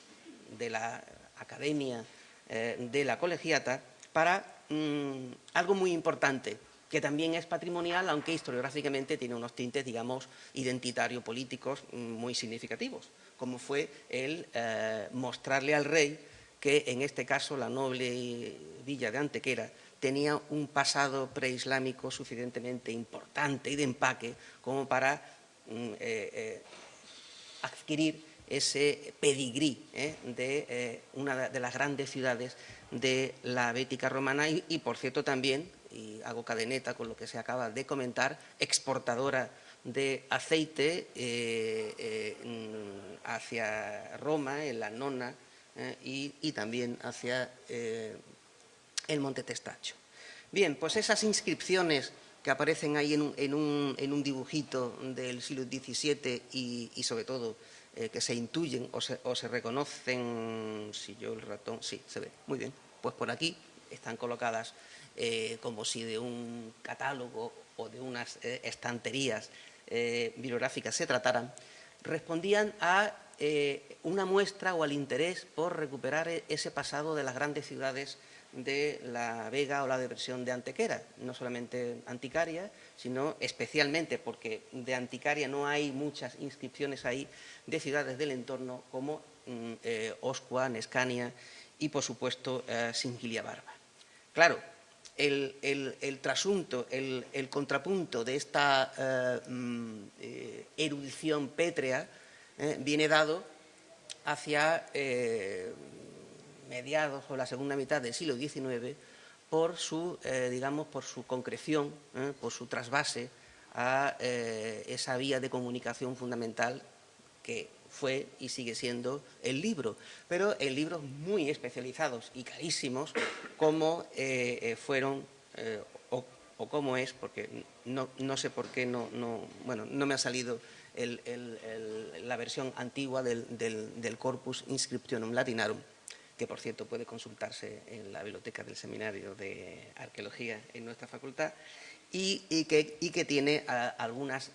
de la Academia de la Colegiata para mm, algo muy importante, que también es patrimonial, aunque historiográficamente tiene unos tintes, digamos, identitario-políticos mm, muy significativos como fue el eh, mostrarle al rey que en este caso la noble villa de Antequera tenía un pasado preislámico suficientemente importante y de empaque como para eh, eh, adquirir ese pedigrí de una de las grandes ciudades de la Bética romana y, y, por cierto, también, y hago cadeneta con lo que se acaba de comentar, exportadora de aceite eh, eh, hacia Roma, en la Nona, eh, y, también hacia el Monte Testacho. Bien, pues esas inscripciones que aparecen ahí en un, dibujito del siglo XVII y, sobre todo que se intuyen o se, reconocen, si yo el ratón, sí, se ve, muy bien, pues por aquí están colocadas como si de un catálogo o de unas estanterías eh, bibliográficas se trataran, respondían a eh, una muestra o al interés por recuperar e-, ese pasado de las grandes ciudades de la Vega o la depresión de Antequera, no solamente anticaria, sino especialmente porque de Anticaria no hay muchas inscripciones ahí de ciudades del entorno como mm, eh, Oscua, Nescania y, por supuesto, eh, Singilia Barba. Claro, el, trasunto, el, contrapunto de esta eh, mm, eh, erudición pétrea viene dado hacia mediados o la segunda mitad del siglo XIX por su, digamos, por su concreción, por su trasvase a esa vía de comunicación fundamental que fue y sigue siendo el libro, pero en libros muy especializados y carísimos como eh, eh, fueron eh, o, como es, porque no, sé por qué no, bueno, no me ha salido la versión antigua del, Corpus Inscriptionum Latinarum, que por cierto puede consultarse en la biblioteca del Seminario de Arqueología en nuestra facultad, y, que, tiene algunas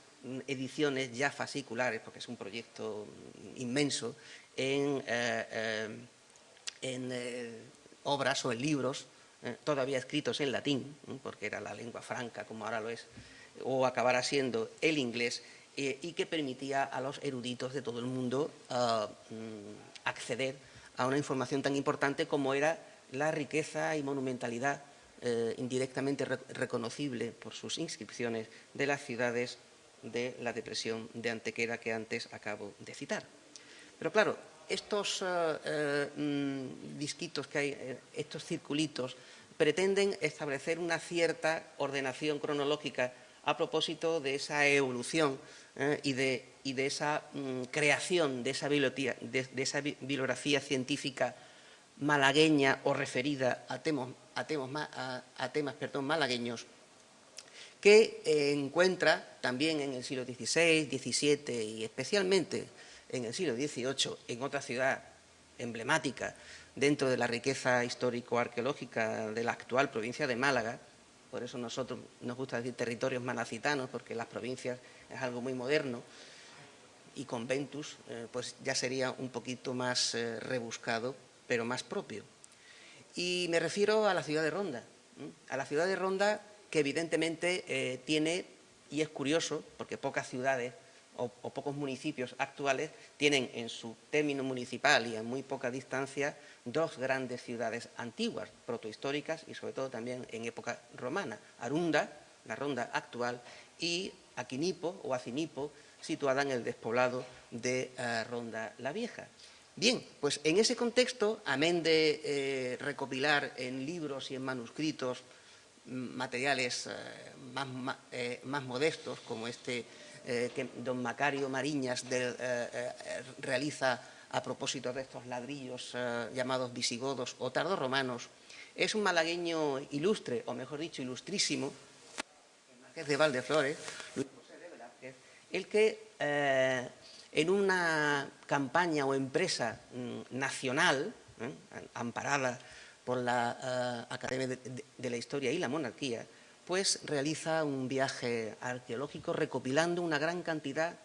ediciones ya fasciculares, porque es un proyecto inmenso, en, eh, eh, eh, obras o en libros todavía escritos en latín, porque era la lengua franca como ahora lo es, o acabará siendo el inglés, y que permitía a los eruditos de todo el mundo ah, mm, acceder una información tan importante como era la riqueza y monumentalidad indirectamente reconocible por sus inscripciones de las ciudades de la depresión de Antequera que antes acabo de citar. Pero claro, estos eh, eh, mm, disquitos que hay, eh, estos circulitos, pretenden establecer una cierta ordenación cronológica a propósito de esa evolución y, de, esa mm, creación de esa, de, esa, bibliografía científica malagueña o referida a, a temas perdón, malagueños que eh, encuentra también en el siglo XVI, XVII y especialmente en el siglo XVIII en otra ciudad emblemática dentro de la riqueza histórico-arqueológica de la actual provincia de Málaga, por eso nosotros nos gusta decir territorios malacitanos, porque las provincias es algo muy moderno, y conventus, eh, pues ya sería un poquito más eh, rebuscado, pero más propio. Y me refiero a la ciudad de Ronda. A la ciudad de Ronda que evidentemente eh, tiene, y es curioso, porque pocas ciudades o, pocos municipios actuales tienen en su término municipal y a muy poca distancia dos grandes ciudades antiguas, protohistóricas y sobre todo también en época romana. Arunda, la ronda actual, y Aquinipo o Acinipo, situada en el despoblado de eh, Ronda la Vieja. Bien, pues en ese contexto, amén de eh, recopilar en libros y en manuscritos materiales eh, eh, más, modestos, como este que don Macario Mariñas realiza a propósito de estos ladrillos llamados visigodos o tardorromanos, es un malagueño ilustre, o mejor dicho, ilustrísimo, el Marqués de Valdeflores, Luis José de Velázquez, el que en una campaña o empresa mm, nacional, amparada por la eh, Academia de, la Historia y la Monarquía, pues realiza un viaje arqueológico recopilando una gran cantidad,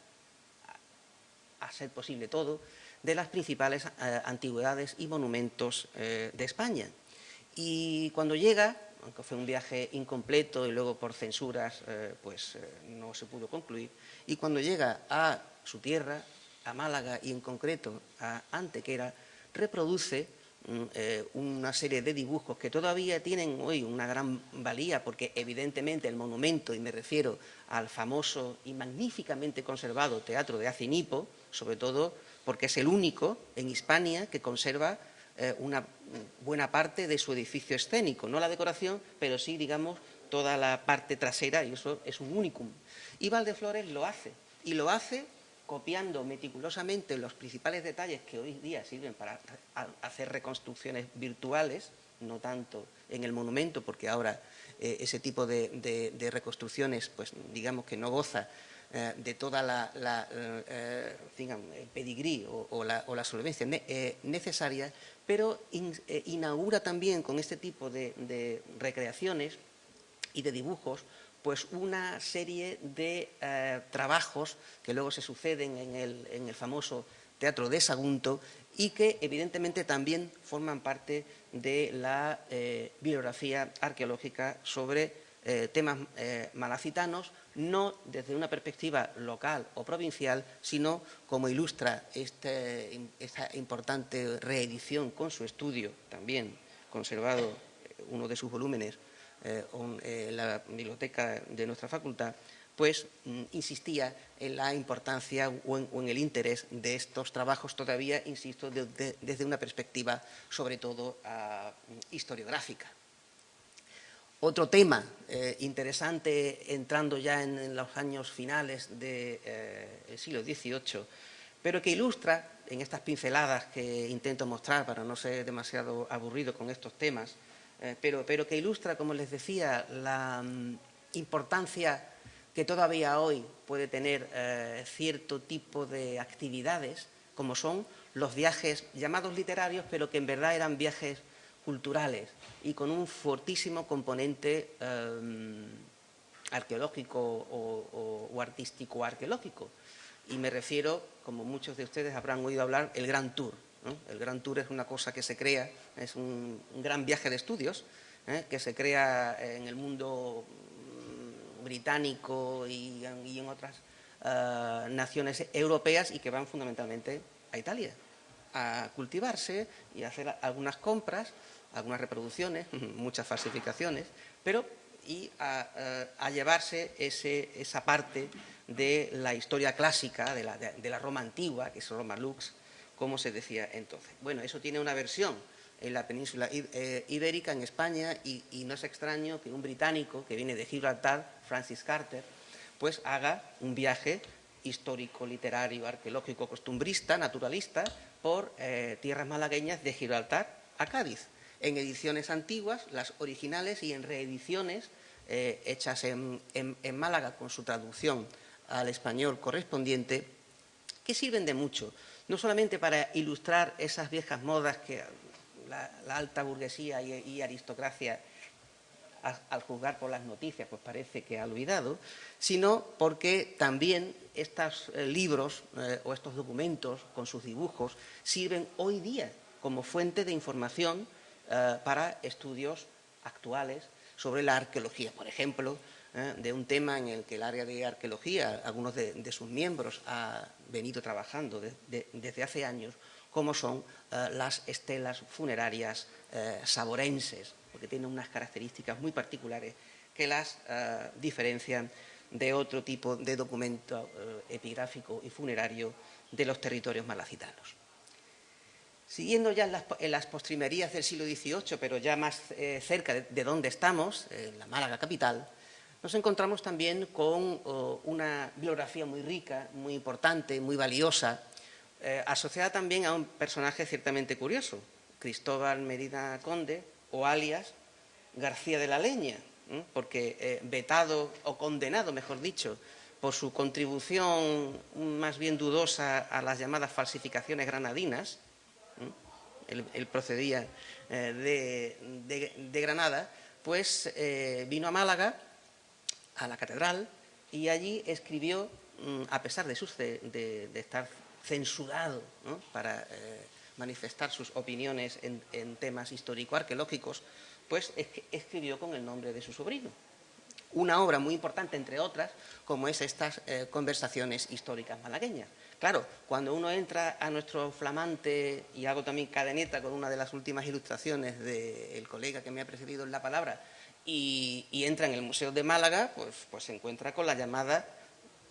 a, ser posible todo, de las principales eh, antigüedades y monumentos eh, de España. Y cuando llega, aunque fue un viaje incompleto y luego por censuras pues no se pudo concluir, y cuando llega a su tierra, a Málaga y en concreto a Antequera, reproduce eh, una serie de dibujos que todavía tienen hoy una gran valía porque evidentemente el monumento, y me refiero al famoso y magníficamente conservado Teatro de Acinipo, sobre todo porque es el único en Hispania que conserva eh, una buena parte de su edificio escénico, no la decoración, pero sí, digamos, toda la parte trasera, y eso es un unicum. Y Valdeflores lo hace, y lo hace copiando meticulosamente los principales detalles que hoy día sirven para hacer reconstrucciones virtuales, no tanto en el monumento, porque ahora eh, ese tipo de, reconstrucciones, pues digamos que no goza eh, de toda la, eh, el pedigrí o, la, solvencia necesaria, pero inaugura también con este tipo de recreaciones y de dibujos pues una serie de eh, trabajos que luego se suceden en el, famoso Teatro de Sagunto y que evidentemente también forman parte de la eh, bibliografía arqueológica sobre eh, temas malacitanos, no desde una perspectiva local o provincial, sino como ilustra este, esta importante reedición con su estudio, también conservado uno de sus volúmenes eh, eh, la biblioteca de nuestra facultad, pues mm, insistía en la importancia o en, el interés de estos trabajos todavía, insisto, desde una perspectiva sobre todo ah, historiográfica. Otro tema eh, interesante, entrando ya en, los años finales del eh, siglo XVIII, pero que ilustra, en estas pinceladas que intento mostrar para no ser demasiado aburrido con estos temas, eh, pero, pero, que ilustra, como les decía, la mm, importancia que todavía hoy puede tener cierto tipo de actividades, como son los viajes llamados literarios, pero que en verdad eran viajes culturales y con un fortísimo componente em, arqueológico o, artístico arqueológico. Y me refiero, como muchos de ustedes habrán oído hablar, el Gran Tour. El Gran Tour es una cosa que se crea, es un, gran viaje de estudios ¿eh? que se crea en el mundo mm, británico y, en otras eh, naciones europeas y que van fundamentalmente a Italia a cultivarse y a hacer algunas compras algunas reproducciones, [LAUGHS] muchas falsificaciones, pero y a, llevarse esa parte de la historia clásica, de la, Roma antigua, que es Roma Lux, como se decía entonces. Bueno, eso tiene una versión en la península eh, ibérica, en España, y, y, no es extraño que un británico que viene de Gibraltar, Francis Carter, pues haga un viaje histórico, literario, arqueológico, costumbrista, naturalista, por eh, tierras malagueñas de Gibraltar a Cádiz en ediciones antiguas, las originales y en reediciones eh, hechas en, Málaga con su traducción al español correspondiente, que sirven de mucho, no solamente para ilustrar esas viejas modas que la, alta burguesía y, aristocracia al juzgar por las noticias, pues parece que ha olvidado, sino porque también estos eh, libros eh, o estos documentos con sus dibujos sirven hoy día como fuente de información eh, para estudios actuales sobre la arqueología. Por ejemplo, eh, de un tema en el que el área de arqueología, algunos de, sus miembros, ha venido trabajando desde hace años, como son eh, las estelas funerarias saborenses, porque tienen unas características muy particulares que las diferencian de otro tipo de documento epigráfico y funerario de los territorios malacitanos. Siguiendo ya en las, postrimerías del siglo XVIII, pero ya más eh, cerca de, donde estamos, en la Málaga capital, nos encontramos también con una biografía muy rica, muy importante, muy valiosa, eh, asociada también a un personaje ciertamente curioso, Cristóbal Medina Conde, o alias García de la Leña, porque eh, vetado o condenado, mejor dicho, por su contribución más bien dudosa a las llamadas falsificaciones granadinas, él, procedía eh, de, Granada, pues eh, vino a Málaga, a la catedral, y allí escribió, mm, a pesar de, estar censurado para eh, manifestar sus opiniones en, temas histórico-arqueológicos, pues escribió con el nombre de su sobrino. Una obra muy importante, entre otras, como es estas conversaciones históricas malagueñas. Claro, cuando uno entra a nuestro flamante, y hago también cadeneta con una de las últimas ilustraciones del colega que me ha precedido en la palabra, y, entra en el Museo de Málaga, pues, pues, se encuentra con la llamada,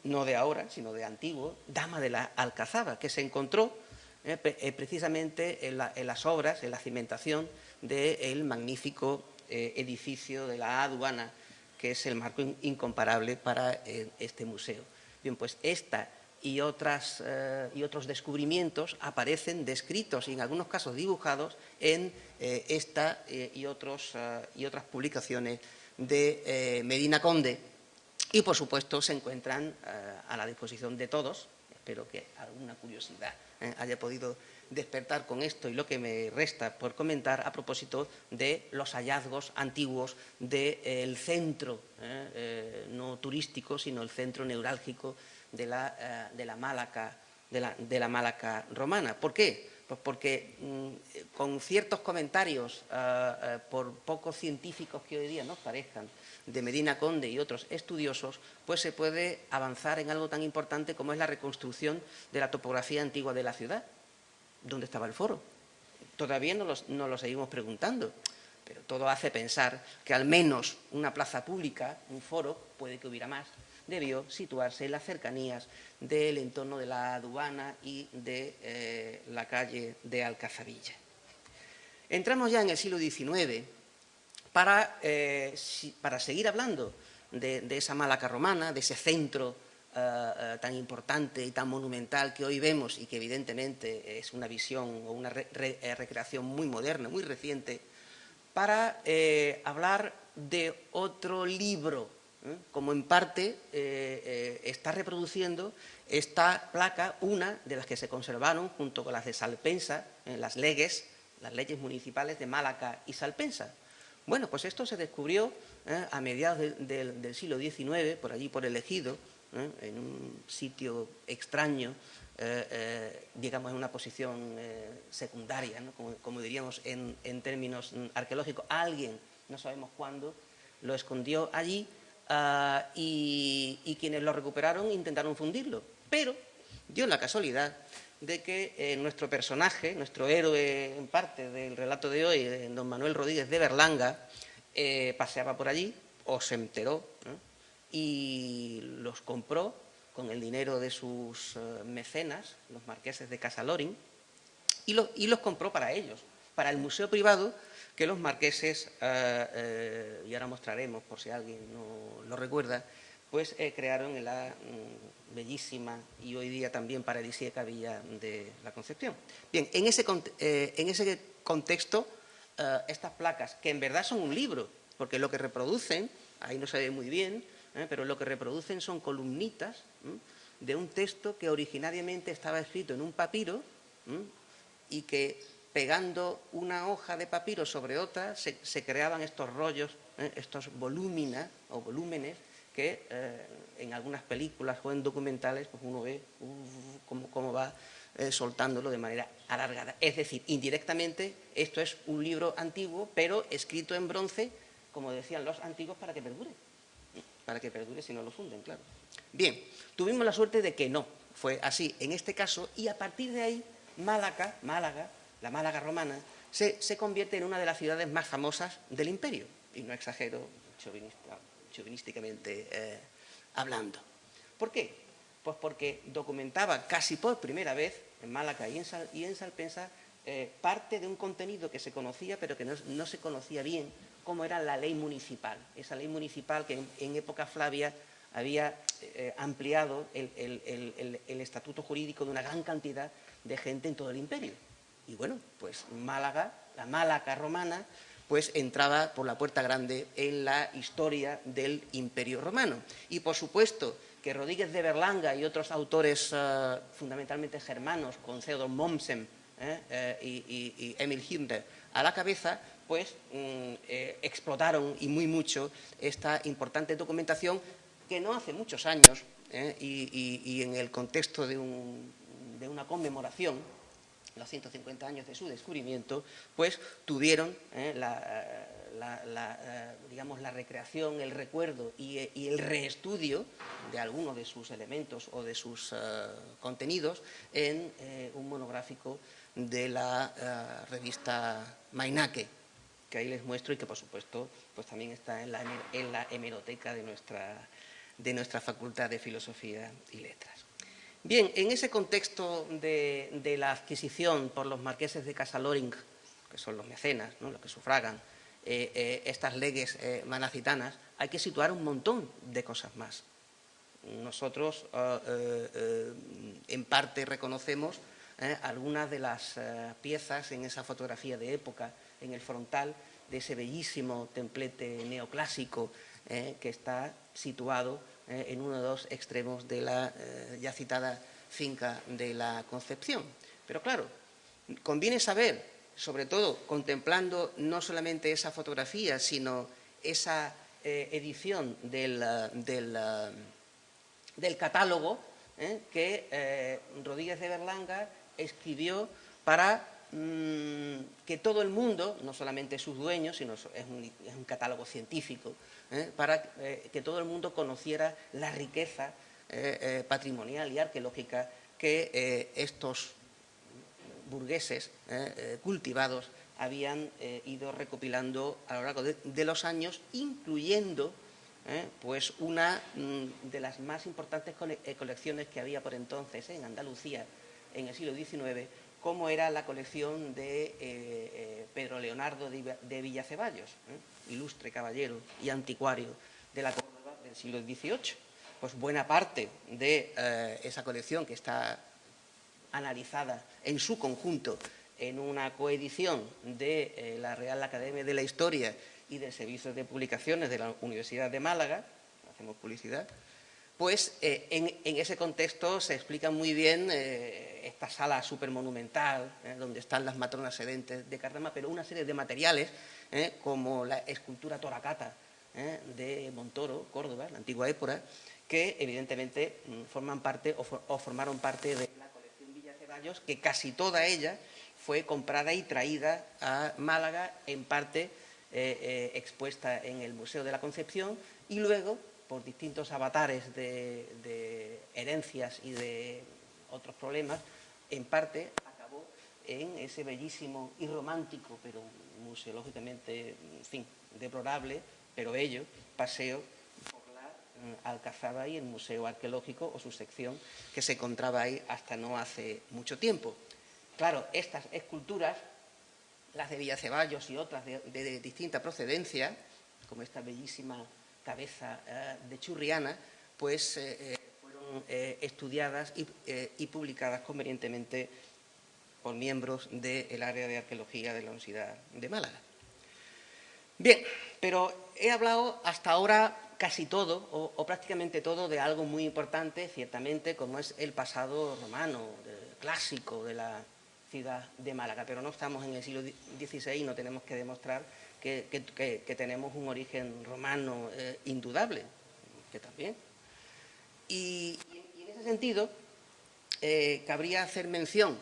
no de ahora, sino de antiguo, Dama de la Alcazaba, que se encontró eh, eh, precisamente en, las obras, en la cimentación del magnífico eh, edificio de la aduana, que es el marco incomparable para este museo. Bien, pues esta y, otras, eh, y otros descubrimientos aparecen descritos y en algunos casos dibujados en eh, esta eh, y, otros, y otras publicaciones de Medina Conde. Y por supuesto se encuentran a la disposición de todos, espero que alguna curiosidad haya podido despertar con esto y lo que me resta por comentar a propósito de los hallazgos antiguos del centro, no turístico, sino el centro neurálgico de la, eh, de la, Málaca, de la, de la romana. ¿Por qué? Pues porque mm, con ciertos comentarios, eh, eh, por pocos científicos que hoy día nos parezcan, de Medina Conde y otros estudiosos, pues se puede avanzar en algo tan importante como es la reconstrucción de la topografía antigua de la ciudad. ¿Dónde estaba el foro? Todavía no, no lo seguimos preguntando, pero todo hace pensar que al menos una plaza pública, un foro, puede que hubiera más, debió situarse en las cercanías del entorno de la aduana y de eh, la calle de Alcazabilla. Entramos ya en el siglo XIX para, eh, para seguir hablando de, esa Málaga romana, de ese centro eh, tan importante y tan monumental que hoy vemos y que evidentemente es una visión o una recreación muy moderna, muy reciente, para hablar de otro libro ¿eh? como en parte eh, eh, está reproduciendo esta placa, una de las que se conservaron junto con las de Salpensa, en las leyes, las leyes municipales de Málaga y Salpensa. Bueno, pues esto se descubrió a mediados del siglo XIX, por allí por el Ejido, en un sitio extraño, digamos en una posición secundaria, como, diríamos en términos arqueológicos. Alguien, no sabemos cuándo, lo escondió allí Ah, y, quienes lo recuperaron intentaron fundirlo. Pero dio la casualidad de que eh, nuestro personaje, nuestro héroe en parte del relato de hoy, eh, don Manuel Rodríguez de Berlanga, eh, paseaba por allí o se enteró y los compró con el dinero de sus mecenas, los marqueses de Casalorín, y, y los compró para ellos, para el museo privado que los marqueses, eh, eh, y ahora mostraremos por si alguien no lo recuerda, pues eh, crearon en la mm, bellísima y hoy día también paradisíaca Villa de la Concepción. Bien, en ese, en ese contexto, estas placas, que en verdad son un libro, porque lo que reproducen, ahí no se ve muy bien, pero lo que reproducen son columnitas de un texto que originariamente estaba escrito en un papiro y que pegando una hoja de papiro sobre otra, se, creaban estos rollos, ¿eh? estos volúminas o volúmenes que eh, en algunas películas o en documentales pues uno ve cómo, va eh, soltándolo de manera alargada. Es decir, indirectamente esto es un libro antiguo, pero escrito en bronce, como decían los antiguos, para que perdure. Para que perdure si no lo funden, claro. Bien, tuvimos la suerte de que no, fue así en este caso, y a partir de ahí Málaga, Málaga la Málaga romana, se, convierte en una de las ciudades más famosas del imperio, y no exagero chauvinísticamente eh, hablando. ¿Por qué? Pues porque documentaba casi por primera vez en Málaga y en, Salpensa eh, parte de un contenido que se conocía pero que no, se conocía bien, como era la ley municipal. Esa ley municipal que en, época Flavia había eh, ampliado el estatuto jurídico de una gran cantidad de gente en todo el imperio. Y bueno, pues Málaga, la Málaga romana, pues entraba por la puerta grande en la historia del Imperio Romano. Y por supuesto que Rodríguez de Berlanga y otros autores eh, fundamentalmente germanos, con Theodor Mommsen eh, eh, y, Emil Himmler a la cabeza, pues mm, explotaron y muy mucho esta importante documentación que no hace muchos años y, en el contexto de una conmemoración los 150 años de su descubrimiento, pues tuvieron eh, la, eh, digamos, la recreación, el recuerdo y, el reestudio de algunos de sus elementos o de sus eh, contenidos en un monográfico de la revista Mainake, que ahí les muestro y que por supuesto pues también está en la, en la hemeroteca de nuestra, de nuestra Facultad de Filosofía y Letras. Bien, en ese contexto de, la adquisición por los marqueses de Casaloring, que son los mecenas, los que sufragan eh, eh, estas leyes eh, manacitanas, hay que situar un montón de cosas más. Nosotros, en parte, reconocemos algunas de las piezas en esa fotografía de época, en el frontal de ese bellísimo templete neoclásico que está situado eh, en uno de los extremos de la eh, ya citada finca de la Concepción. Pero claro, conviene saber, sobre todo contemplando no solamente esa fotografía, sino esa eh, edición del, del, catálogo que Rodríguez de Berlanga escribió para mm, que todo el mundo, no solamente sus dueños, sino es un catálogo científico, ¿eh? para eh, que todo el mundo conociera la riqueza eh, patrimonial y arqueológica que estos burgueses cultivados habían ido recopilando a lo largo de, los años, incluyendo pues una mm, de las más importantes colecciones que había por entonces en Andalucía en el siglo XIX, como era la colección de eh, Pedro Leonardo de, Villaceballos, ilustre caballero y anticuario de la Córdoba del siglo XVIII. Pues buena parte de esa colección que está analizada en su conjunto en una coedición de la Real Academia de la Historia y del Servicio de Publicaciones de la Universidad de Málaga, hacemos publicidad, pues eh, en, ese contexto se explica muy bien eh, esta sala supermonumental, eh, donde están las matronas sedentes de Cardama, pero una serie de materiales, como la escultura toracata de Montoro, Córdoba, la antigua épora, que evidentemente mm, forman parte o, o, formaron parte de la colección Villa Ceballos, que casi toda ella fue comprada y traída a Málaga, en parte eh, eh, expuesta en el Museo de la Concepción y luego, por distintos avatares de, herencias y de otros problemas, en parte acabó en ese bellísimo y romántico, pero museológicamente, deplorable, pero bello, paseo por la mm, Alcazaba y el Museo Arqueológico o su sección que se encontraba ahí hasta no hace mucho tiempo. Claro, estas esculturas las de Villaceballos y otras de, distinta procedencia, como esta bellísima cabeza eh, de Churriana, pues eh, eh, fueron estudiadas y, publicadas convenientemente por miembros del área de arqueología de la Universidad de Málaga. Bien, pero he hablado hasta ahora casi todo, o, prácticamente todo, de algo muy importante, ciertamente, como es el pasado romano, clásico de la, de Málaga, pero no estamos en el siglo XVI y no tenemos que demostrar que, tenemos un origen romano eh, indudable, que también. Y, en ese sentido, eh, cabría hacer mención,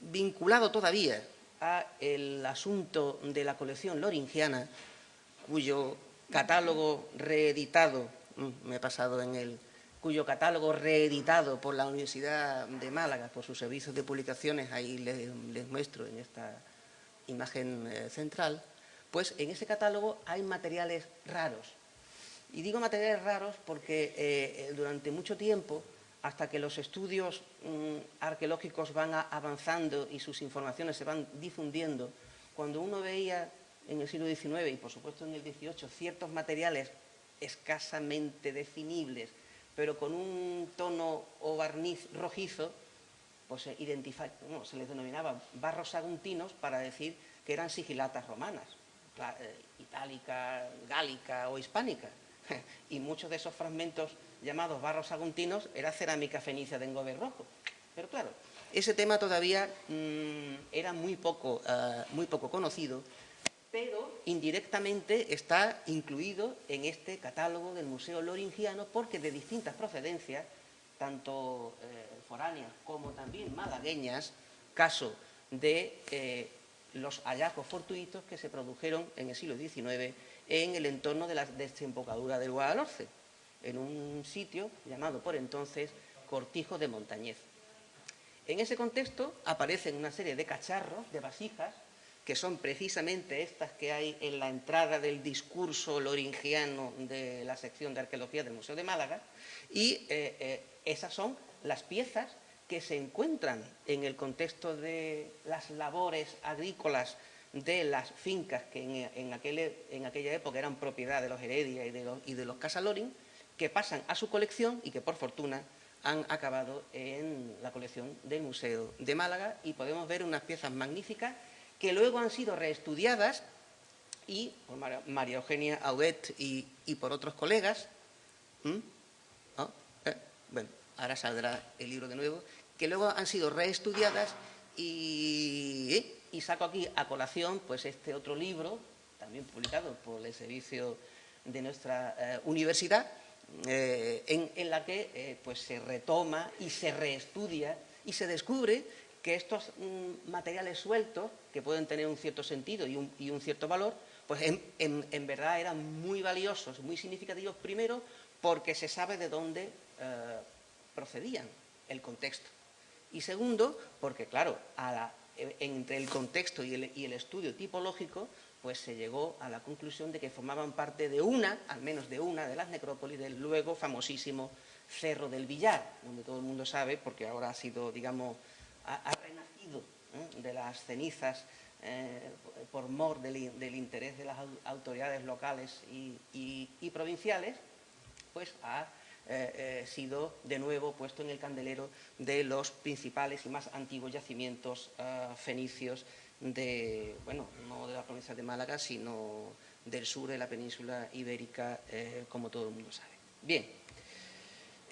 vinculado todavía a el asunto de la colección loringiana, cuyo catálogo reeditado, mm, me he pasado en el cuyo catálogo reeditado por la Universidad de Málaga, por sus servicios de publicaciones, ahí les, muestro en esta imagen eh, central, pues en ese catálogo hay materiales raros. Y digo materiales raros porque eh, durante mucho tiempo, hasta que los estudios mm, arqueológicos van avanzando y sus informaciones se van difundiendo, cuando uno veía en el siglo XIX y por supuesto en el XVIII ciertos materiales escasamente definibles pero con un tono o barniz rojizo, pues se, les denominaba barros saguntinos para decir que eran sigilatas romanas, eh, itálica, gálica o hispánica. [LAUGHS] Y muchos de esos fragmentos llamados barros saguntinos era cerámica fenicia de engobe rojo. Pero claro, ese tema todavía mm, era muy poco, eh, muy poco conocido pero indirectamente está incluido en este catálogo del Museo Loringiano porque de distintas procedencias, tanto eh, foráneas como también malagueñas, caso de eh, los hallazgos fortuitos que se produjeron en el siglo XIX en el entorno de la desembocadura del Guadalhorce, en un sitio llamado por entonces Cortijo de Montañez. En ese contexto aparecen una serie de cacharros, de vasijas, que son precisamente estas que hay en la entrada del discurso loringiano de la sección de arqueología del Museo de Málaga, y eh, eh, esas son las piezas que se encuentran en el contexto de las labores agrícolas de las fincas que en, aquella época eran propiedad de los Heredia y de los, y Casalorin, que pasan a su colección y que por fortuna han acabado en la colección del Museo de Málaga. Y podemos ver unas piezas magníficas que luego han sido reestudiadas y por María Eugenia Audet y, por otros colegas. Eh, bueno, ahora saldrá el libro de nuevo, que luego han sido reestudiadas y, y saco aquí a colación pues este otro libro, también publicado por el servicio de nuestra eh, universidad, eh, en, la que pues se retoma y se reestudia y se descubre que estos mm, materiales sueltos, que pueden tener un cierto sentido y un, cierto valor, pues en, verdad eran muy valiosos, muy significativos, primero porque se sabe de dónde eh, procedían, el contexto. Y segundo, porque claro, a entre el contexto y el, estudio tipológico, pues se llegó a la conclusión de que formaban parte de una, al menos de una, de las necrópolis del luego famosísimo Cerro del Villar, donde todo el mundo sabe, porque ahora ha sido, digamos, ha, renacido de las cenizas eh, por mor del, interés de las autoridades locales y, provinciales, pues ha eh, eh, sido de nuevo puesto en el candelero de los principales y más antiguos yacimientos fenicios de, bueno, no de la provincia de Málaga, sino del sur de la península ibérica, como todo el mundo sabe. Bien,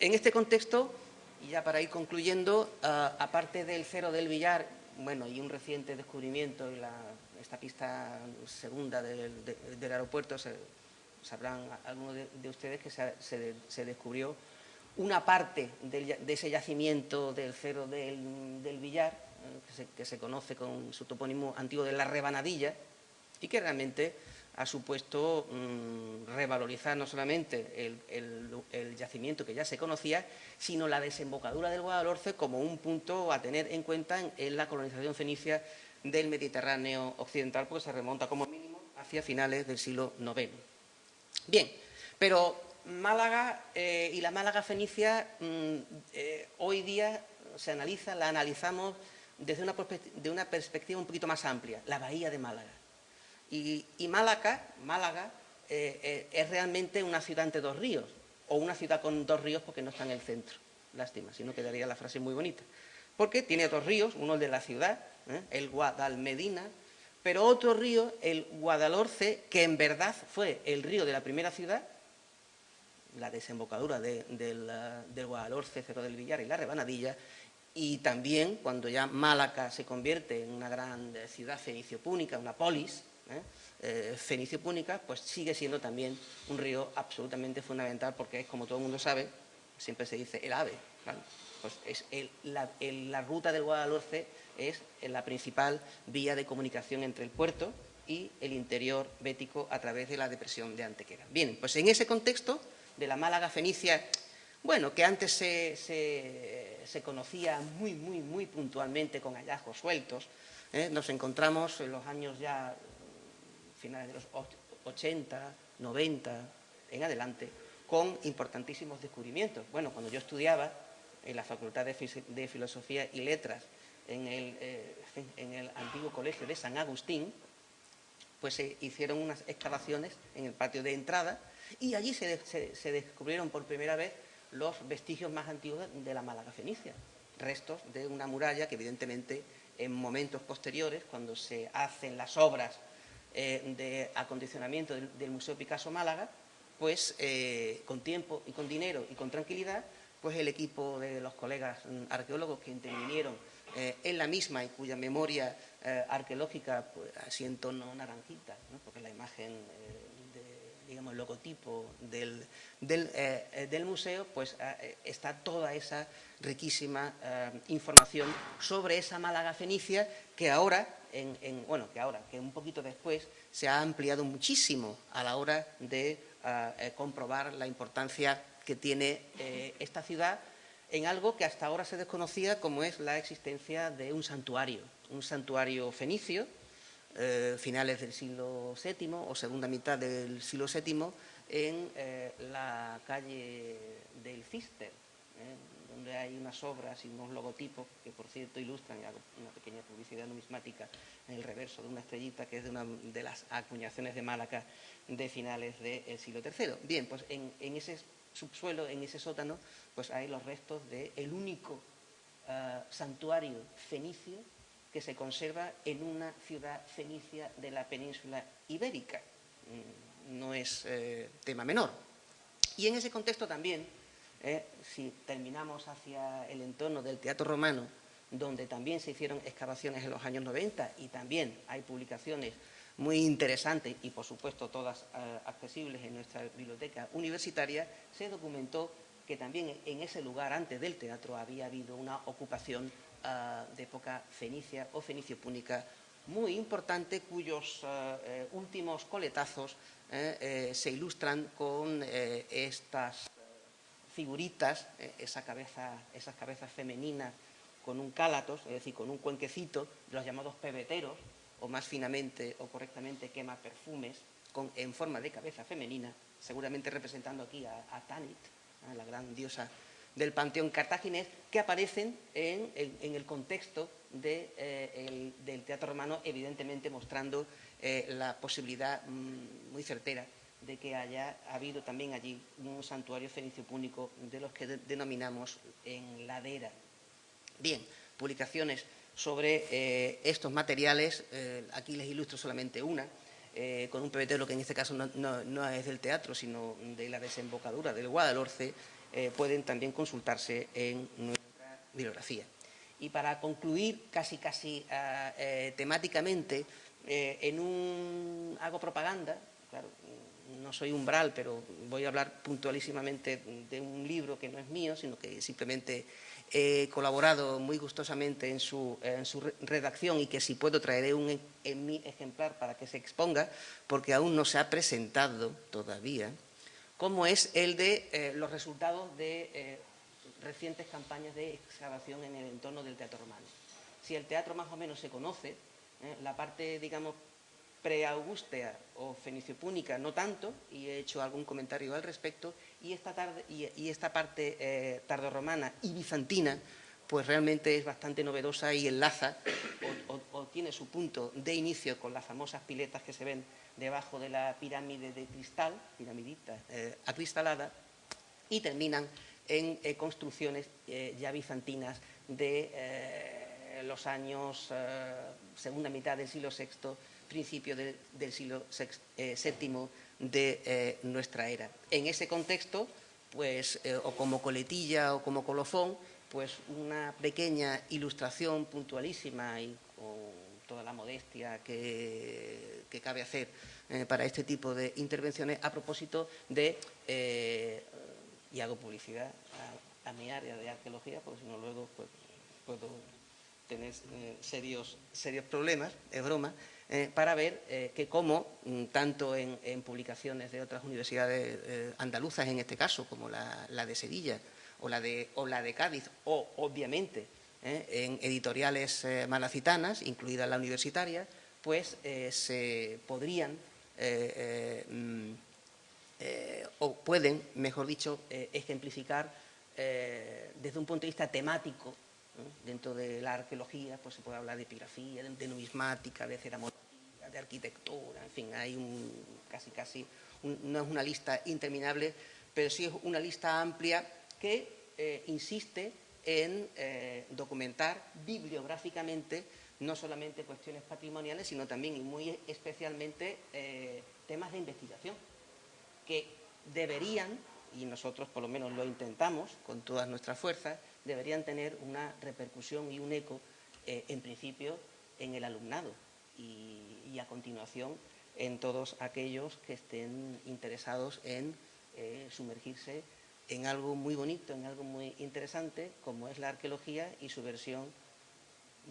en este contexto, y ya para ir concluyendo, aparte del cero del billar bueno, y un reciente descubrimiento en esta pista segunda del, aeropuerto, sabrán algunos de, ustedes que se, descubrió una parte de ese yacimiento del cero del, Villar, eh, que, se, conoce con su topónimo antiguo de la Rebanadilla, y que realmente ha supuesto mm, revalorizar no solamente el, yacimiento que ya se conocía, sino la desembocadura del Guadalhorce como un punto a tener en cuenta en, la colonización fenicia del Mediterráneo occidental, porque se remonta como mínimo hacia finales del siglo IX. Bien, pero Málaga eh, y la Málaga fenicia mm, eh, hoy día se analiza, la analizamos desde una, perspectiva un poquito más amplia, la bahía de Málaga. Y, Málaga, Málaga eh, es realmente una ciudad entre dos ríos, o una ciudad con dos ríos porque no está en el centro. Lástima, si no quedaría la frase muy bonita. Porque tiene dos ríos, uno de la ciudad, el Guadalmedina, pero otro río, el Guadalhorce, que en verdad fue el río de la primera ciudad, la desembocadura del, Guadalhorce, Cerro del Villar y la Rebanadilla, y también cuando ya Málaga se convierte en una gran ciudad fenicio-púnica, una polis, ¿eh? Eh, fenicio púnica, pues sigue siendo también un río absolutamente fundamental porque es, como todo el mundo sabe, siempre se dice el ave. Pues es la, ruta del Guadalhorce es la principal vía de comunicación entre el puerto y el interior bético a través de la depresión de Antequera. Bien, pues en ese contexto de la Málaga fenicia, bueno, que antes se, se conocía muy, muy, muy puntualmente con hallazgos sueltos, ¿eh? nos encontramos en los años ya finales de los 80, 90, en adelante, con importantísimos descubrimientos. Bueno, cuando yo estudiaba en la Facultad de, Filosofía y Letras, en el, eh, en el antiguo colegio de San Agustín, pues se hicieron unas excavaciones en el patio de entrada y allí se, se, descubrieron por primera vez los vestigios más antiguos de la Málaga fenicia, restos de una muralla que evidentemente en momentos posteriores, cuando se hacen las obras eh, de acondicionamiento del, Museo Picasso Málaga, pues eh, con tiempo y con dinero y con tranquilidad, pues el equipo de los colegas mm, arqueólogos que intervinieron eh, en la misma y cuya memoria arqueológica pues, así en tono naranjita, porque la imagen, digamos, el logotipo del, del, museo, pues está toda esa riquísima información sobre esa Málaga fenicia que ahora bueno, que ahora, que un poquito después, se ha ampliado muchísimo a la hora de ah, eh, comprobar la importancia que tiene eh, esta ciudad en algo que hasta ahora se desconocía como es la existencia de un santuario, un santuario fenicio, eh, finales del siglo VII o segunda mitad del siglo VII, en la calle del Cister, donde hay unas obras y unos logotipos que, por cierto, ilustran, una pequeña publicidad numismática en el reverso de una estrellita que es de una de las acuñaciones de Málaga de finales del siglo III. Bien, pues en, ese subsuelo, en ese sótano, pues hay los restos del único ah, santuario fenicio que se conserva en una ciudad fenicia de la península ibérica. Mm, no es eh, tema menor. Y en ese contexto también eh, si terminamos hacia el entorno del teatro romano, donde también se hicieron excavaciones en los años 90 y también hay publicaciones muy interesantes y, por supuesto, todas eh, accesibles en nuestra biblioteca universitaria, se documentó que también en ese lugar, antes del teatro, había habido una ocupación eh, de época fenicia o fenicio-púnica muy importante, cuyos últimos coletazos se ilustran con estas figuritas, eh, esa cabeza, esas cabezas femeninas con un cálatos, es decir, con un cuenquecito, los llamados pebeteros, o más finamente o correctamente quema perfumes, con, en forma de cabeza femenina, seguramente representando aquí a, Tanit, a la gran diosa del panteón cartaginés, que aparecen en, el contexto eh, del teatro romano, evidentemente mostrando eh, la posibilidad mm, muy certera de que haya habido también allí un santuario fenicio púnico de los que denominamos en ladera. Bien, publicaciones sobre eh, estos materiales, aquí les ilustro solamente una, eh, con un pebetero que en este caso no, es del teatro, sino de la desembocadura del Guadalhorce, eh, pueden también consultarse en nuestra bibliografía. Y para concluir casi casi ah, eh, temáticamente, en un hago propaganda, no soy umbral, pero voy a hablar puntualísimamente de un libro que no es mío, sino que simplemente he colaborado muy gustosamente en su, redacción y que si puedo traeré un en mi ejemplar para que se exponga, porque aún no se ha presentado todavía, como es el de eh, los resultados de eh, recientes campañas de excavación en el entorno del teatro romano. Si el teatro más o menos se conoce, eh, la parte, digamos, preaugustea o fenicio-púnica no tanto, y he hecho algún comentario al respecto, y esta, tarde, y, esta parte eh, tardorromana y bizantina, pues realmente es bastante novedosa y enlaza o, tiene su punto de inicio con las famosas piletas que se ven debajo de la pirámide de cristal, piramidita eh, acristalada, y terminan en eh, construcciones ya bizantinas de los años segunda mitad del siglo VI principio del siglo VII eh, de eh, nuestra era. En ese contexto, pues, eh, o como coletilla o como colofón, pues una pequeña ilustración puntualísima y con toda la modestia que, cabe hacer para este tipo de intervenciones a propósito de, y hago publicidad a, mi área de arqueología, porque si no luego pues, puedo tener serios, serios problemas, es broma, eh, para ver eh, que como, mm, tanto en, publicaciones de otras universidades eh, andaluzas, en este caso, como la, de Sevilla o la de, o la de Cádiz, o obviamente en editoriales malacitanas, incluida la universitaria, pues se podrían mm, o pueden, mejor dicho, ejemplificar desde un punto de vista temático Dentro de la arqueología pues se puede hablar de epigrafía, de, numismática, de ceramología, de arquitectura, en fin, hay un, casi casi, no es una lista interminable, pero sí es una lista amplia que eh, insiste en eh, documentar bibliográficamente no solamente cuestiones patrimoniales, sino también y muy especialmente eh, temas de investigación, que deberían, y nosotros por lo menos lo intentamos con todas nuestras fuerzas, deberían tener una repercusión y un eco, eh, en principio, en el alumnado y, a continuación en todos aquellos que estén interesados en eh, sumergirse en algo muy bonito, en algo muy interesante, como es la arqueología y su versión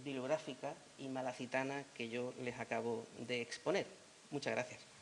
bibliográfica y malacitana que yo les acabo de exponer. Muchas gracias.